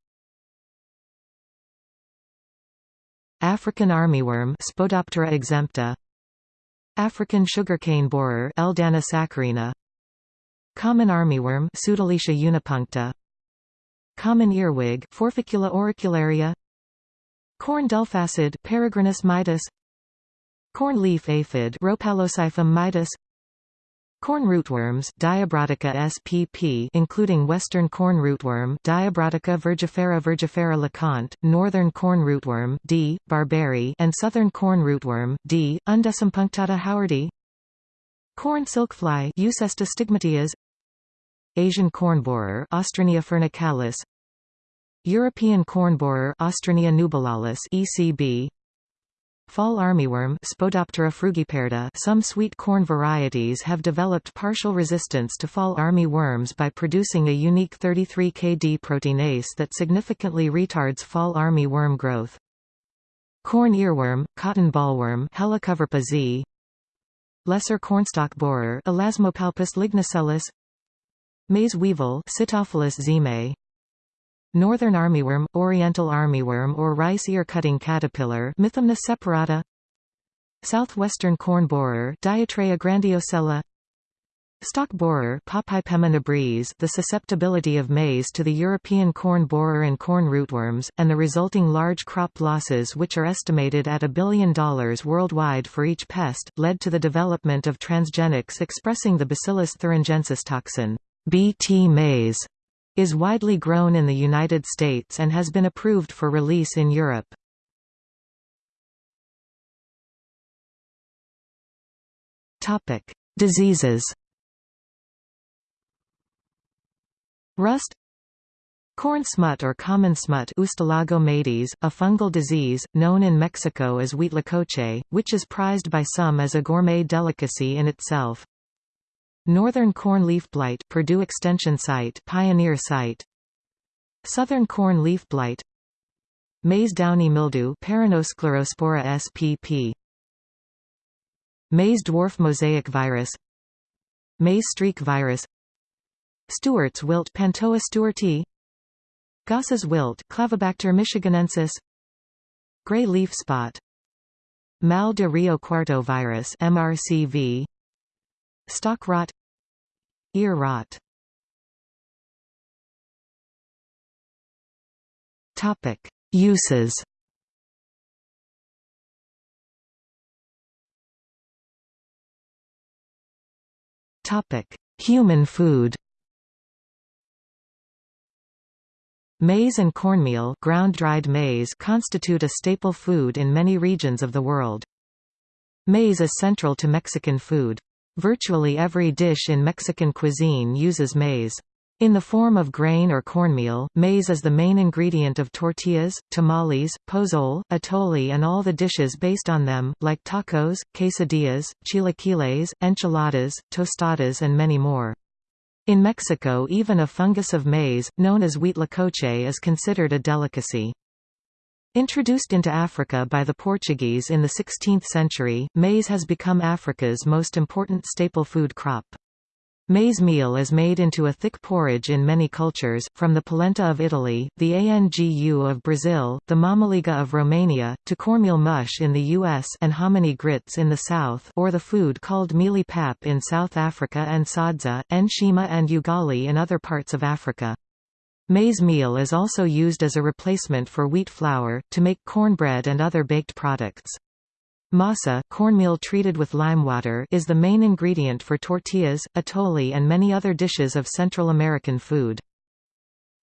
African armyworm Spodoptera exempta. African sugarcane borer Eldana saccharina. Common armyworm Pseudaletia unipuncta. Common earwig Forficula auricularia. Corn delphacid Peregrinus maidis. Corn leaf aphid Rhopalosiphum maidis. Corn rootworms Diabrotica spp including western corn rootworm Diabrotica virgifera virgifera LeConte, northern corn rootworm D. barberi and southern corn rootworm D. undecimpunctata howardi Corn silkfly Euxesta stigmatias Asian corn borer Ostrinia furnacalis European corn borer Ostrinia nubilalis ECB Fall armyworm Spodoptera frugiperda Some sweet corn varieties have developed partial resistance to fall army worms by producing a unique 33Kd proteinase that significantly retards fall army worm growth. Corn earworm, cotton bollworm Helicoverpa zea Lesser cornstalk borer Elasmopalpus lignosellus Maize weevil Sitophilus zeme Northern armyworm, oriental armyworm or rice ear-cutting caterpillar Mythimna separata. Southwestern corn borer Diatraea grandiosella Stock borer Papaipema nebris the susceptibility of maize to the European corn borer and corn rootworms, and the resulting large crop losses which are estimated at a billion dollars worldwide for each pest, led to the development of transgenics expressing the Bacillus thuringiensis toxin BT maize is widely grown in the United States and has been approved for release in Europe. Topic: Diseases. Rust Corn smut or common smut Ustilago maydis, a fungal disease, known in Mexico as huitlacoche, which is prized by some as a gourmet delicacy in itself. Northern corn leaf blight Purdue Extension Site Pioneer Site. Southern corn leaf blight. Maize downy mildew Peronosclerospora spp Maize dwarf mosaic virus. Maize streak virus. Stewart's wilt Pantoea stewartii Goss's wilt Clavibacter michiganensis. Gray leaf spot. Mal de Rio Cuarto virus MRCV Stalk rot Ear rot Topic: Uses. Topic: Human food. Maize and cornmeal ground-dried maize constitute a staple food in many regions of the world. Maize is central to Mexican food. Virtually every dish in Mexican cuisine uses maize. In the form of grain or cornmeal, maize is the main ingredient of tortillas, tamales, pozole, atole and all the dishes based on them, like tacos, quesadillas, chilaquiles, enchiladas, tostadas and many more. In Mexico even a fungus of maize, known as huitlacoche is considered a delicacy. Introduced into Africa by the Portuguese in the 16th century, maize has become Africa's most important staple food crop. Maize meal is made into a thick porridge in many cultures, from the polenta of Italy, the angu of Brazil, the mamaliga of Romania, to cornmeal mush in the U.S. and hominy grits in the South or the food called mealie pap in South Africa and sadza, enshima and ugali in other parts of Africa. Maize meal is also used as a replacement for wheat flour, to make cornbread and other baked products. Masa cornmeal treated with lime water, is the main ingredient for tortillas, atole and many other dishes of Central American food.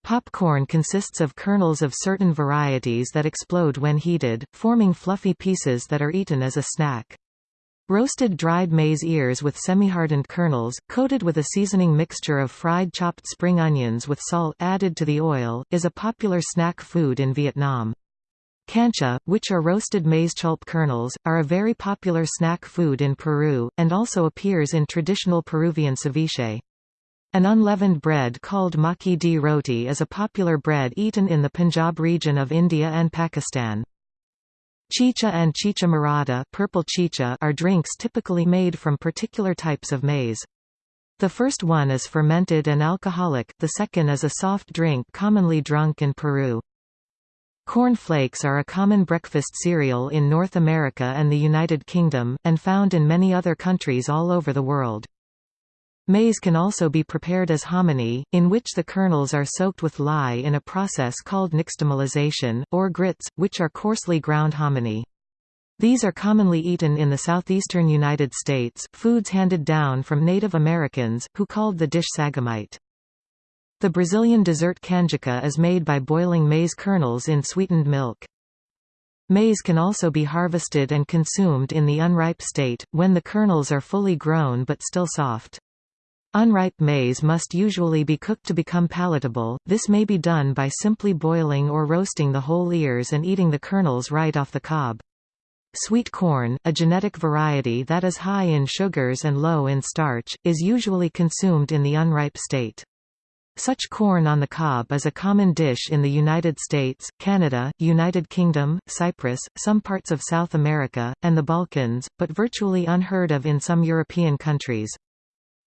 Popcorn consists of kernels of certain varieties that explode when heated, forming fluffy pieces that are eaten as a snack. Roasted dried maize ears with semi-hardened kernels, coated with a seasoning mixture of fried chopped spring onions with salt added to the oil, is a popular snack food in Vietnam. Cancha, which are roasted maize chulpe kernels, are a very popular snack food in Peru, and also appears in traditional Peruvian ceviche. An unleavened bread called makki di roti is a popular bread eaten in the Punjab region of India and Pakistan. Chicha and chicha morada purple chicha are drinks typically made from particular types of maize. The first one is fermented and alcoholic, the second is a soft drink commonly drunk in Peru. Corn flakes are a common breakfast cereal in North America and the United Kingdom, and found in many other countries all over the world. Maize can also be prepared as hominy, in which the kernels are soaked with lye in a process called nixtamalization, or grits, which are coarsely ground hominy. These are commonly eaten in the southeastern United States, foods handed down from Native Americans, who called the dish sagamite. The Brazilian dessert canjica is made by boiling maize kernels in sweetened milk. Maize can also be harvested and consumed in the unripe state, when the kernels are fully grown but still soft. Unripe maize must usually be cooked to become palatable, this may be done by simply boiling or roasting the whole ears and eating the kernels right off the cob. Sweet corn, a genetic variety that is high in sugars and low in starch, is usually consumed in the unripe state. Such corn on the cob is a common dish in the United States, Canada, United Kingdom, Cyprus, some parts of South America, and the Balkans, but virtually unheard of in some European countries.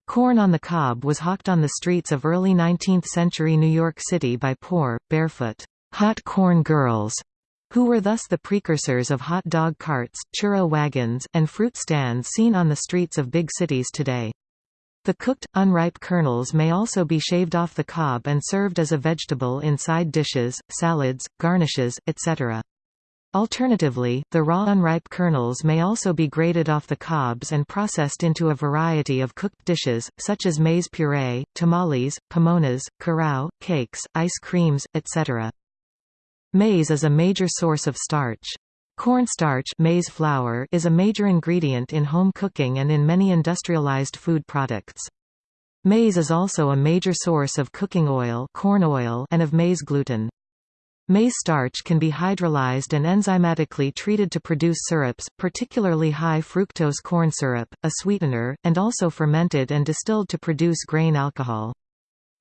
Corn on the cob was hawked on the streets of early 19th-century New York City by poor, barefoot, hot corn girls, who were thus the precursors of hot dog carts, churro wagons, and fruit stands seen on the streets of big cities today. The cooked, unripe kernels may also be shaved off the cob and served as a vegetable in side dishes, salads, garnishes, etc. Alternatively, the raw unripe kernels may also be grated off the cobs and processed into a variety of cooked dishes, such as maize puree, tamales, pamonhas, curau, cakes, ice creams, etc. Maize is a major source of starch. Cornstarch maize flour is a major ingredient in home cooking and in many industrialized food products. Maize is also a major source of cooking oil, corn oil and of maize gluten. Maize starch can be hydrolyzed and enzymatically treated to produce syrups, particularly high fructose corn syrup, a sweetener, and also fermented and distilled to produce grain alcohol.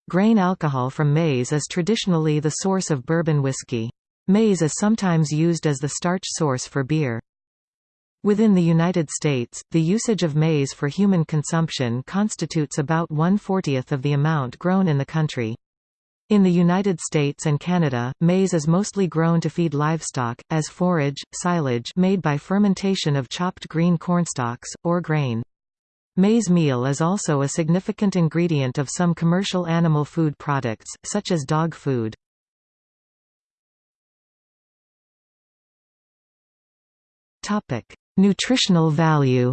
Grain alcohol from maize is traditionally the source of bourbon whiskey. Maize is sometimes used as the starch source for beer. Within the United States, the usage of maize for human consumption constitutes about one-fortieth of the amount grown in the country. In the United States and Canada, maize is mostly grown to feed livestock, as forage, silage made by fermentation of chopped green cornstalks, or grain. Maize meal is also a significant ingredient of some commercial animal food products, such as dog food. Nutritional value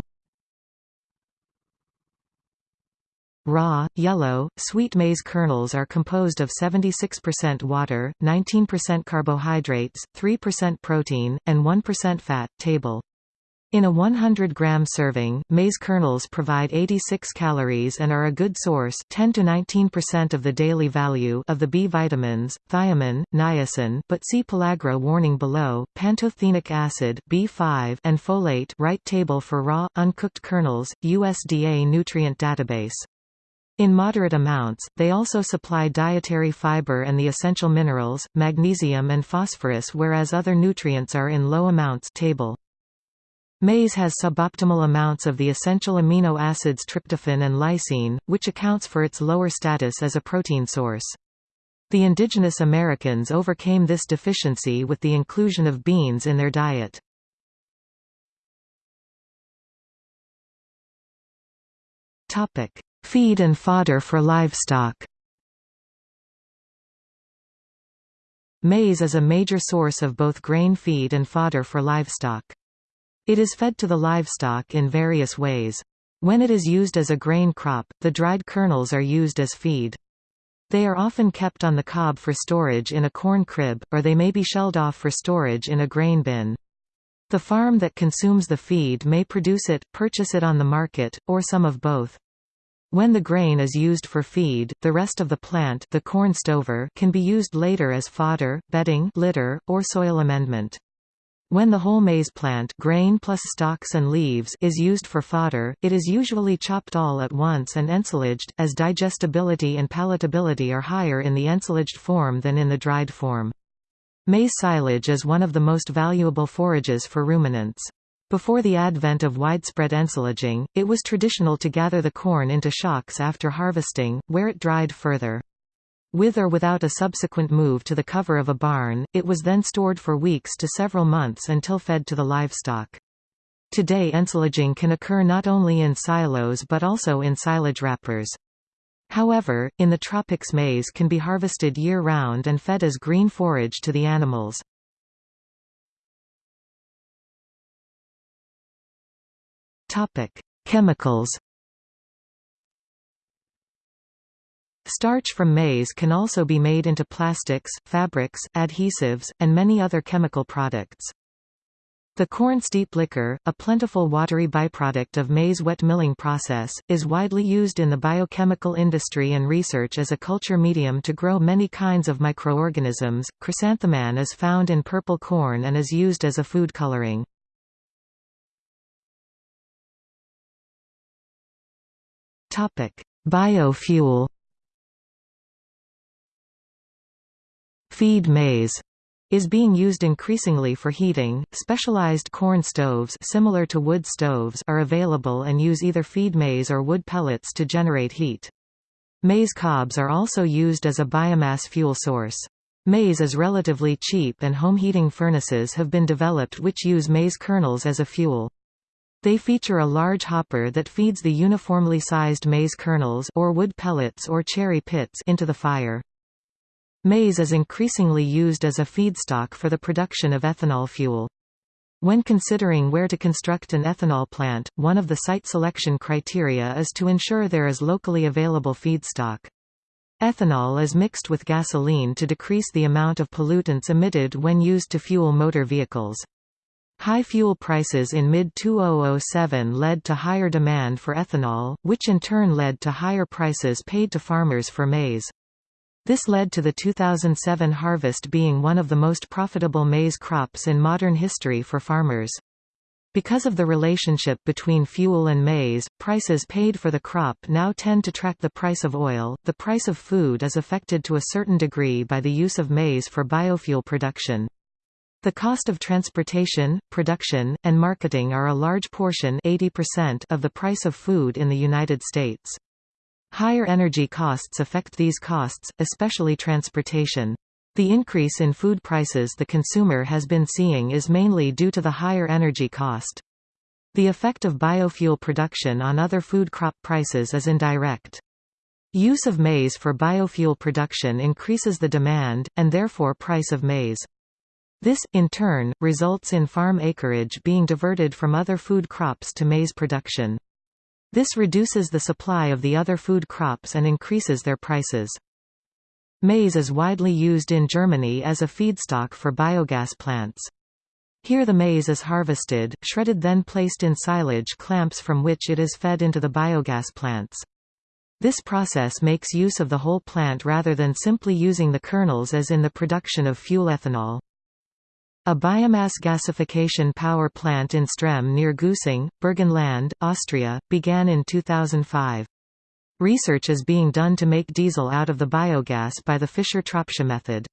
Raw, yellow, sweet maize kernels are composed of 76% water, 19% carbohydrates, 3% protein, and 1% fat. Table. In a 100-gram serving, maize kernels provide 86 calories and are a good source 10 to 19% of the daily value of the B vitamins, thiamine, niacin but see pellagra warning below, pantothenic acid B5 and folate right table for raw, uncooked kernels, USDA nutrient database. In moderate amounts, they also supply dietary fiber and the essential minerals, magnesium and phosphorus whereas other nutrients are in low amounts table. Maize has suboptimal amounts of the essential amino acids tryptophan and lysine, which accounts for its lower status as a protein source. The indigenous Americans overcame this deficiency with the inclusion of beans in their diet. Topic: Feed and fodder for livestock Maize is a major source of both grain feed and fodder for livestock. It is fed to the livestock in various ways. When it is used as a grain crop, the dried kernels are used as feed. They are often kept on the cob for storage in a corn crib, or they may be shelled off for storage in a grain bin. The farm that consumes the feed may produce it, purchase it on the market, or some of both. When the grain is used for feed, the rest of the plant the corn stover can be used later as fodder, bedding litter, or soil amendment. When the whole maize plant grain plus stalks and leaves is used for fodder, it is usually chopped all at once and ensilaged, as digestibility and palatability are higher in the ensilaged form than in the dried form. Maize silage is one of the most valuable forages for ruminants. Before the advent of widespread ensilaging, it was traditional to gather the corn into shocks after harvesting, where it dried further. With or without a subsequent move to the cover of a barn, it was then stored for weeks to several months until fed to the livestock. Today ensilaging can occur not only in silos but also in silage wrappers. However, in the tropics maize can be harvested year-round and fed as green forage to the animals. Topic: Chemicals. Starch from maize can also be made into plastics, fabrics, adhesives, and many other chemical products. The corn steep liquor, a plentiful watery byproduct of maize wet milling process, is widely used in the biochemical industry and research as a culture medium to grow many kinds of microorganisms. Chrysanthemin is found in purple corn and is used as a food coloring. Biofuel. Feed maize is being used increasingly for heating. Specialized corn stoves similar to wood stoves are available and use either feed maize or wood pellets to generate heat. Maize cobs are also used as a biomass fuel source. Maize is relatively cheap and home heating furnaces have been developed which use maize kernels as a fuel. They feature a large hopper that feeds the uniformly sized maize kernels or wood pellets or cherry pits into the fire. Maize is increasingly used as a feedstock for the production of ethanol fuel. When considering where to construct an ethanol plant, one of the site selection criteria is to ensure there is locally available feedstock. Ethanol is mixed with gasoline to decrease the amount of pollutants emitted when used to fuel motor vehicles. High fuel prices in mid-2007 led to higher demand for ethanol, which in turn led to higher prices paid to farmers for maize. This led to the 2007 harvest being one of the most profitable maize crops in modern history for farmers. Because of the relationship between fuel and maize, prices paid for the crop now tend to track the price of oil. The price of food is affected to a certain degree by the use of maize for biofuel production. The cost of transportation, production, and marketing are a large portion 80% of the price of food in the United States. Higher energy costs affect these costs, especially transportation. The increase in food prices the consumer has been seeing is mainly due to the higher energy cost. The effect of biofuel production on other food crop prices is indirect. Use of maize for biofuel production increases the demand, and therefore price of maize. This, in turn, results in farm acreage being diverted from other food crops to maize production. This reduces the supply of the other food crops and increases their prices. Maize is widely used in Germany as a feedstock for biogas plants. Here the maize is harvested, shredded then placed in silage clamps from which it is fed into the biogas plants. This process makes use of the whole plant rather than simply using the kernels as in the production of fuel ethanol. A biomass gasification power plant in Strem near Güssing, Burgenland, Austria, began in 2005. Research is being done to make diesel out of the biogas by the Fischer-Tropsch method.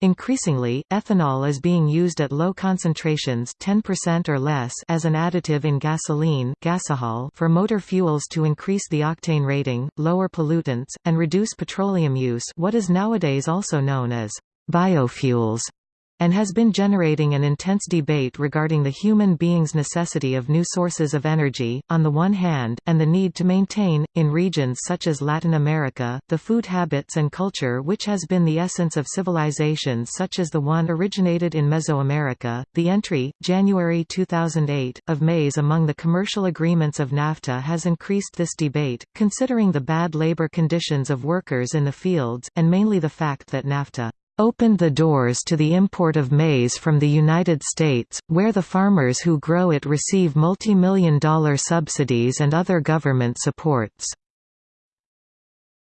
Increasingly, ethanol is being used at low concentrations 10% or less as an additive in gasoline gasohol for motor fuels to increase the octane rating, lower pollutants, and reduce petroleum use what is nowadays also known as biofuels and has been generating an intense debate regarding the human being's necessity of new sources of energy, on the one hand, and the need to maintain, in regions such as Latin America, the food habits and culture which has been the essence of civilizations such as the one originated in Mesoamerica. The entry, January 2008, of maize among the commercial agreements of NAFTA has increased this debate, considering the bad labor conditions of workers in the fields, and mainly the fact that NAFTA opened the doors to the import of maize from the United States, where the farmers who grow it receive multi-million dollar subsidies and other government supports.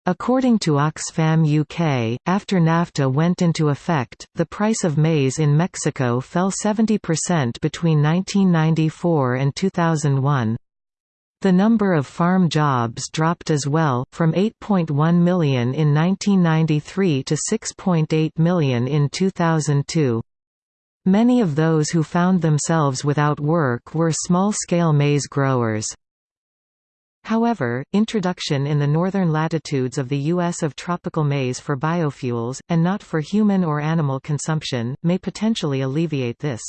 According to Oxfam UK, after NAFTA went into effect, the price of maize in Mexico fell 70% between 1994 and 2001. The number of farm jobs dropped as well, from 8.1 million in 1993 to 6.8 million in 2002. Many of those who found themselves without work were small-scale maize growers. However, introduction in the northern latitudes of the U.S. of tropical maize for biofuels, and not for human or animal consumption, may potentially alleviate this.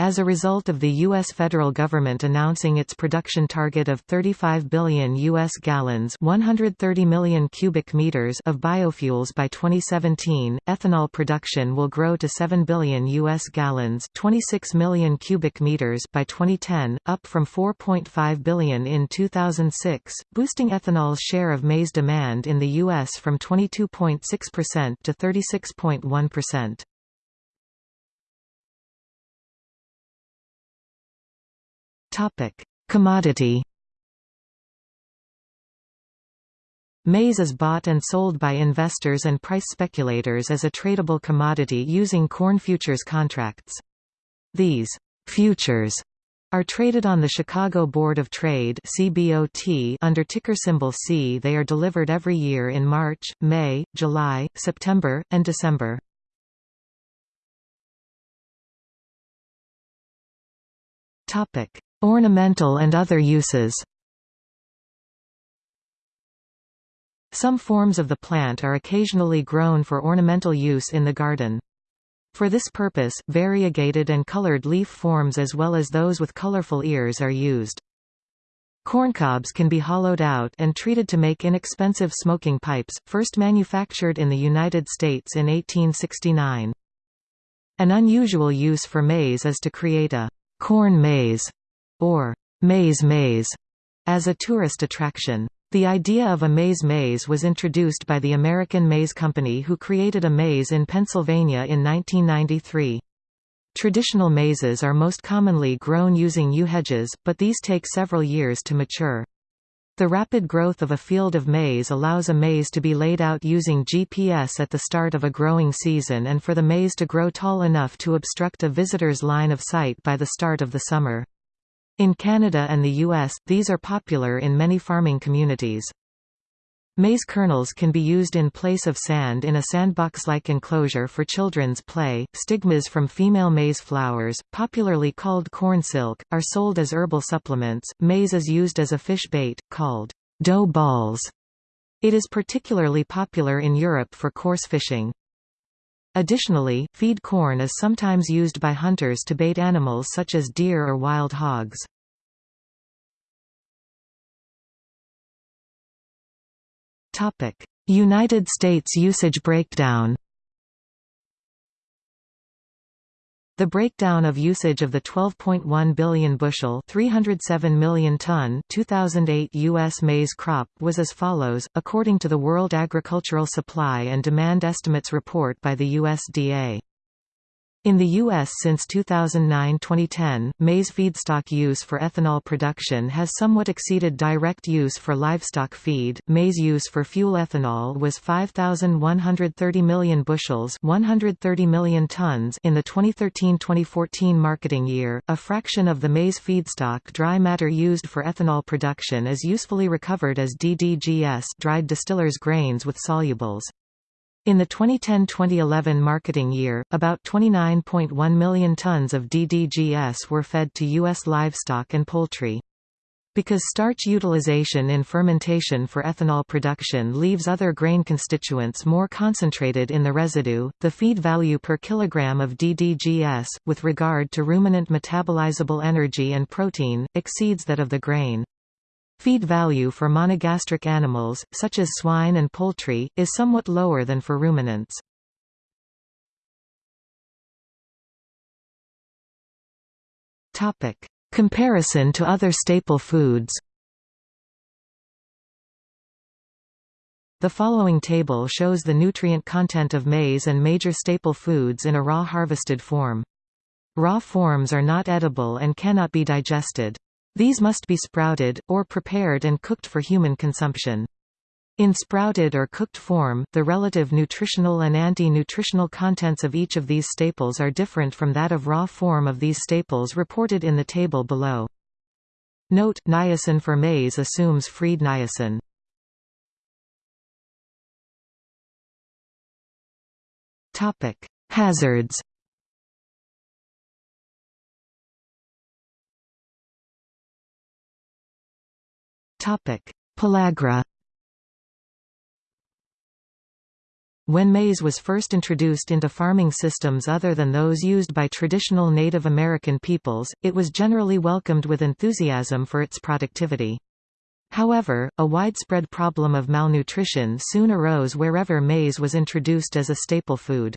As a result of the U.S. federal government announcing its production target of 35 billion U.S. gallons 130 million cubic meters of biofuels by 2017, ethanol production will grow to 7 billion U.S. gallons 26 million cubic meters by 2010, up from 4.5 billion in 2006, boosting ethanol's share of maize demand in the U.S. from 22.6% to 36.1%. Topic: Commodity. Maize is bought and sold by investors and price speculators as a tradable commodity using corn futures contracts. These futures are traded on the Chicago Board of Trade CBOT under ticker symbol C. They are delivered every year in March, May, July, September, and December. Topic: Ornamental and other uses Some forms of the plant are occasionally grown for ornamental use in the garden. For this purpose, variegated and colored leaf forms as well as those with colorful ears are used. Corncobs can be hollowed out and treated to make inexpensive smoking pipes, first manufactured in the United States in 1869. An unusual use for maize is to create a corn maze or maize maze, as a tourist attraction. The idea of a maize maze was introduced by the American Maze Company who created a maze in Pennsylvania in 1993. Traditional mazes are most commonly grown using yew hedges, but these take several years to mature. The rapid growth of a field of maize allows a maze to be laid out using GPS at the start of a growing season and for the maze to grow tall enough to obstruct a visitor's line of sight by the start of the summer. In Canada and the US, these are popular in many farming communities. Maize kernels can be used in place of sand in a sandbox-like enclosure for children's play. Stigmas from female maize flowers, popularly called corn silk, are sold as herbal supplements. Maize is used as a fish bait, called dough balls. It is particularly popular in Europe for coarse fishing. Additionally, feed corn is sometimes used by hunters to bait animals such as deer or wild hogs. United States usage breakdown The breakdown of usage of the 12.1 billion bushel 307 million ton 2008 U.S. maize crop was as follows, according to the World Agricultural Supply and Demand Estimates report by the USDA. In the U.S. since 2009-2010, maize feedstock use for ethanol production has somewhat exceeded direct use for livestock feed. Maize use for fuel ethanol was 5,130 million bushels 130 million tons in the 2013-2014 marketing year. A fraction of the maize feedstock dry matter used for ethanol production is usefully recovered as DDGS dried distillers grains with solubles. In the 2010–2011 marketing year, about 29.1 million tons of DDGS were fed to U.S. livestock and poultry. Because starch utilization in fermentation for ethanol production leaves other grain constituents more concentrated in the residue, the feed value per kilogram of DDGS, with regard to ruminant metabolizable energy and protein, exceeds that of the grain. Feed value for monogastric animals, such as swine and poultry, is somewhat lower than for ruminants. Comparison to other staple foods The following table shows the nutrient content of maize and major staple foods in a raw harvested form. Raw forms are not edible and cannot be digested. These must be sprouted, or prepared and cooked for human consumption. In sprouted or cooked form, the relative nutritional and anti-nutritional contents of each of these staples are different from that of raw form of these staples reported in the table below. Note, niacin for maize assumes freed niacin. Hazards Pellagra When maize was first introduced into farming systems other than those used by traditional Native American peoples, it was generally welcomed with enthusiasm for its productivity. However, a widespread problem of malnutrition soon arose wherever maize was introduced as a staple food.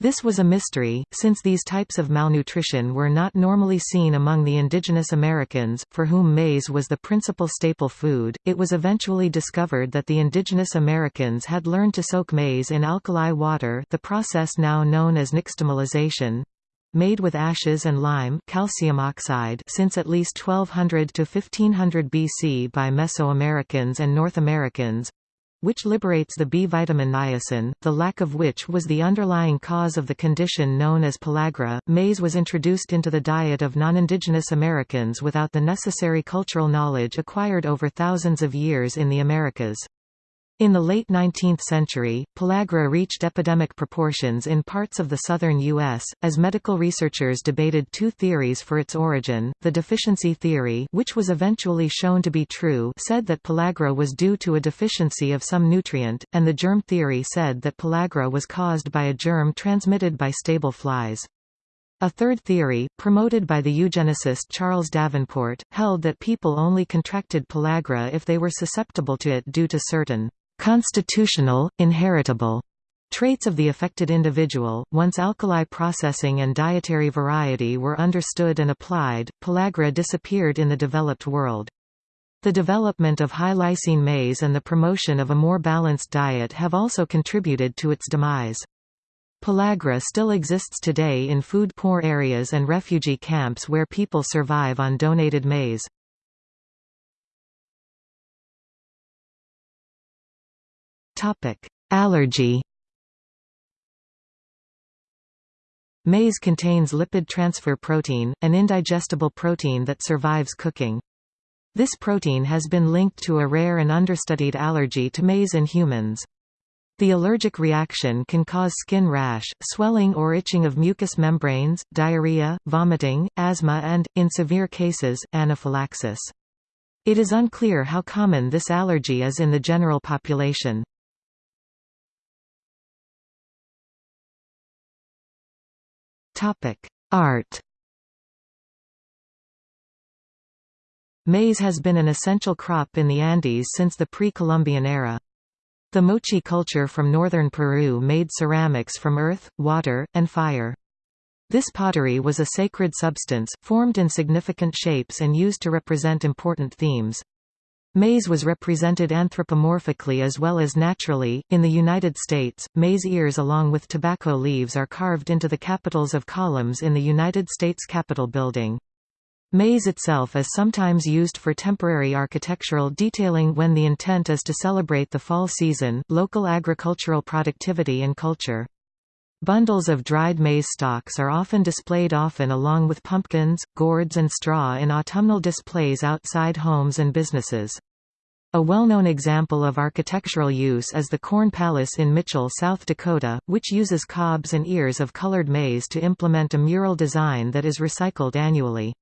This was a mystery, since these types of malnutrition were not normally seen among the indigenous Americans, for whom maize was the principal staple food. It was eventually discovered that the indigenous Americans had learned to soak maize in alkali water, the process now known as nixtamalization, made with ashes and lime calcium oxide since at least 1200 to 1500 BC by Mesoamericans and North Americans which liberates the B vitamin niacin, the lack of which was the underlying cause of the condition known as pellagra. Maize was introduced into the diet of non-indigenous Americans without the necessary cultural knowledge acquired over thousands of years in the Americas. In the late 19th century, pellagra reached epidemic proportions in parts of the southern U.S., as medical researchers debated two theories for its origin. The deficiency theory which was eventually shown to be true said that pellagra was due to a deficiency of some nutrient, and the germ theory said that pellagra was caused by a germ transmitted by stable flies. A third theory, promoted by the eugenicist Charles Davenport, held that people only contracted pellagra if they were susceptible to it due to certain Constitutional, inheritable traits of the affected individual. Once alkali processing and dietary variety were understood and applied, pellagra disappeared in the developed world. The development of high lysine maize and the promotion of a more balanced diet have also contributed to its demise. Pellagra still exists today in food-poor areas and refugee camps where people survive on donated maize. Allergy. Maize contains lipid transfer protein, an indigestible protein that survives cooking. This protein has been linked to a rare and understudied allergy to maize in humans. The allergic reaction can cause skin rash, swelling or itching of mucous membranes, diarrhea, vomiting, asthma and, in severe cases, anaphylaxis. It is unclear how common this allergy is in the general population. Art Maize has been an essential crop in the Andes since the pre-Columbian era. The Moche culture from northern Peru made ceramics from earth, water, and fire. This pottery was a sacred substance, formed in significant shapes and used to represent important themes. Maize was represented anthropomorphically as well as naturally. In the United States, maize ears along with tobacco leaves are carved into the capitals of columns in the United States Capitol building. Maize itself is sometimes used for temporary architectural detailing when the intent is to celebrate the fall season, local agricultural productivity and culture. Bundles of dried maize stalks are often displayed often along with pumpkins, gourds and straw in autumnal displays outside homes and businesses. A well-known example of architectural use is the Corn Palace in Mitchell, South Dakota, which uses cobs and ears of colored maize to implement a mural design that is recycled annually.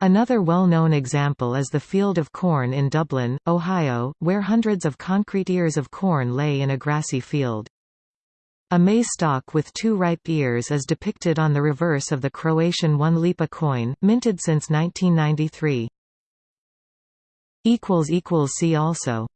Another well-known example is the Field of Corn in Dublin, Ohio, where hundreds of concrete ears of corn lay in a grassy field. A maize stalk with two ripe ears is depicted on the reverse of the Croatian one lipa coin, minted since 1993. See also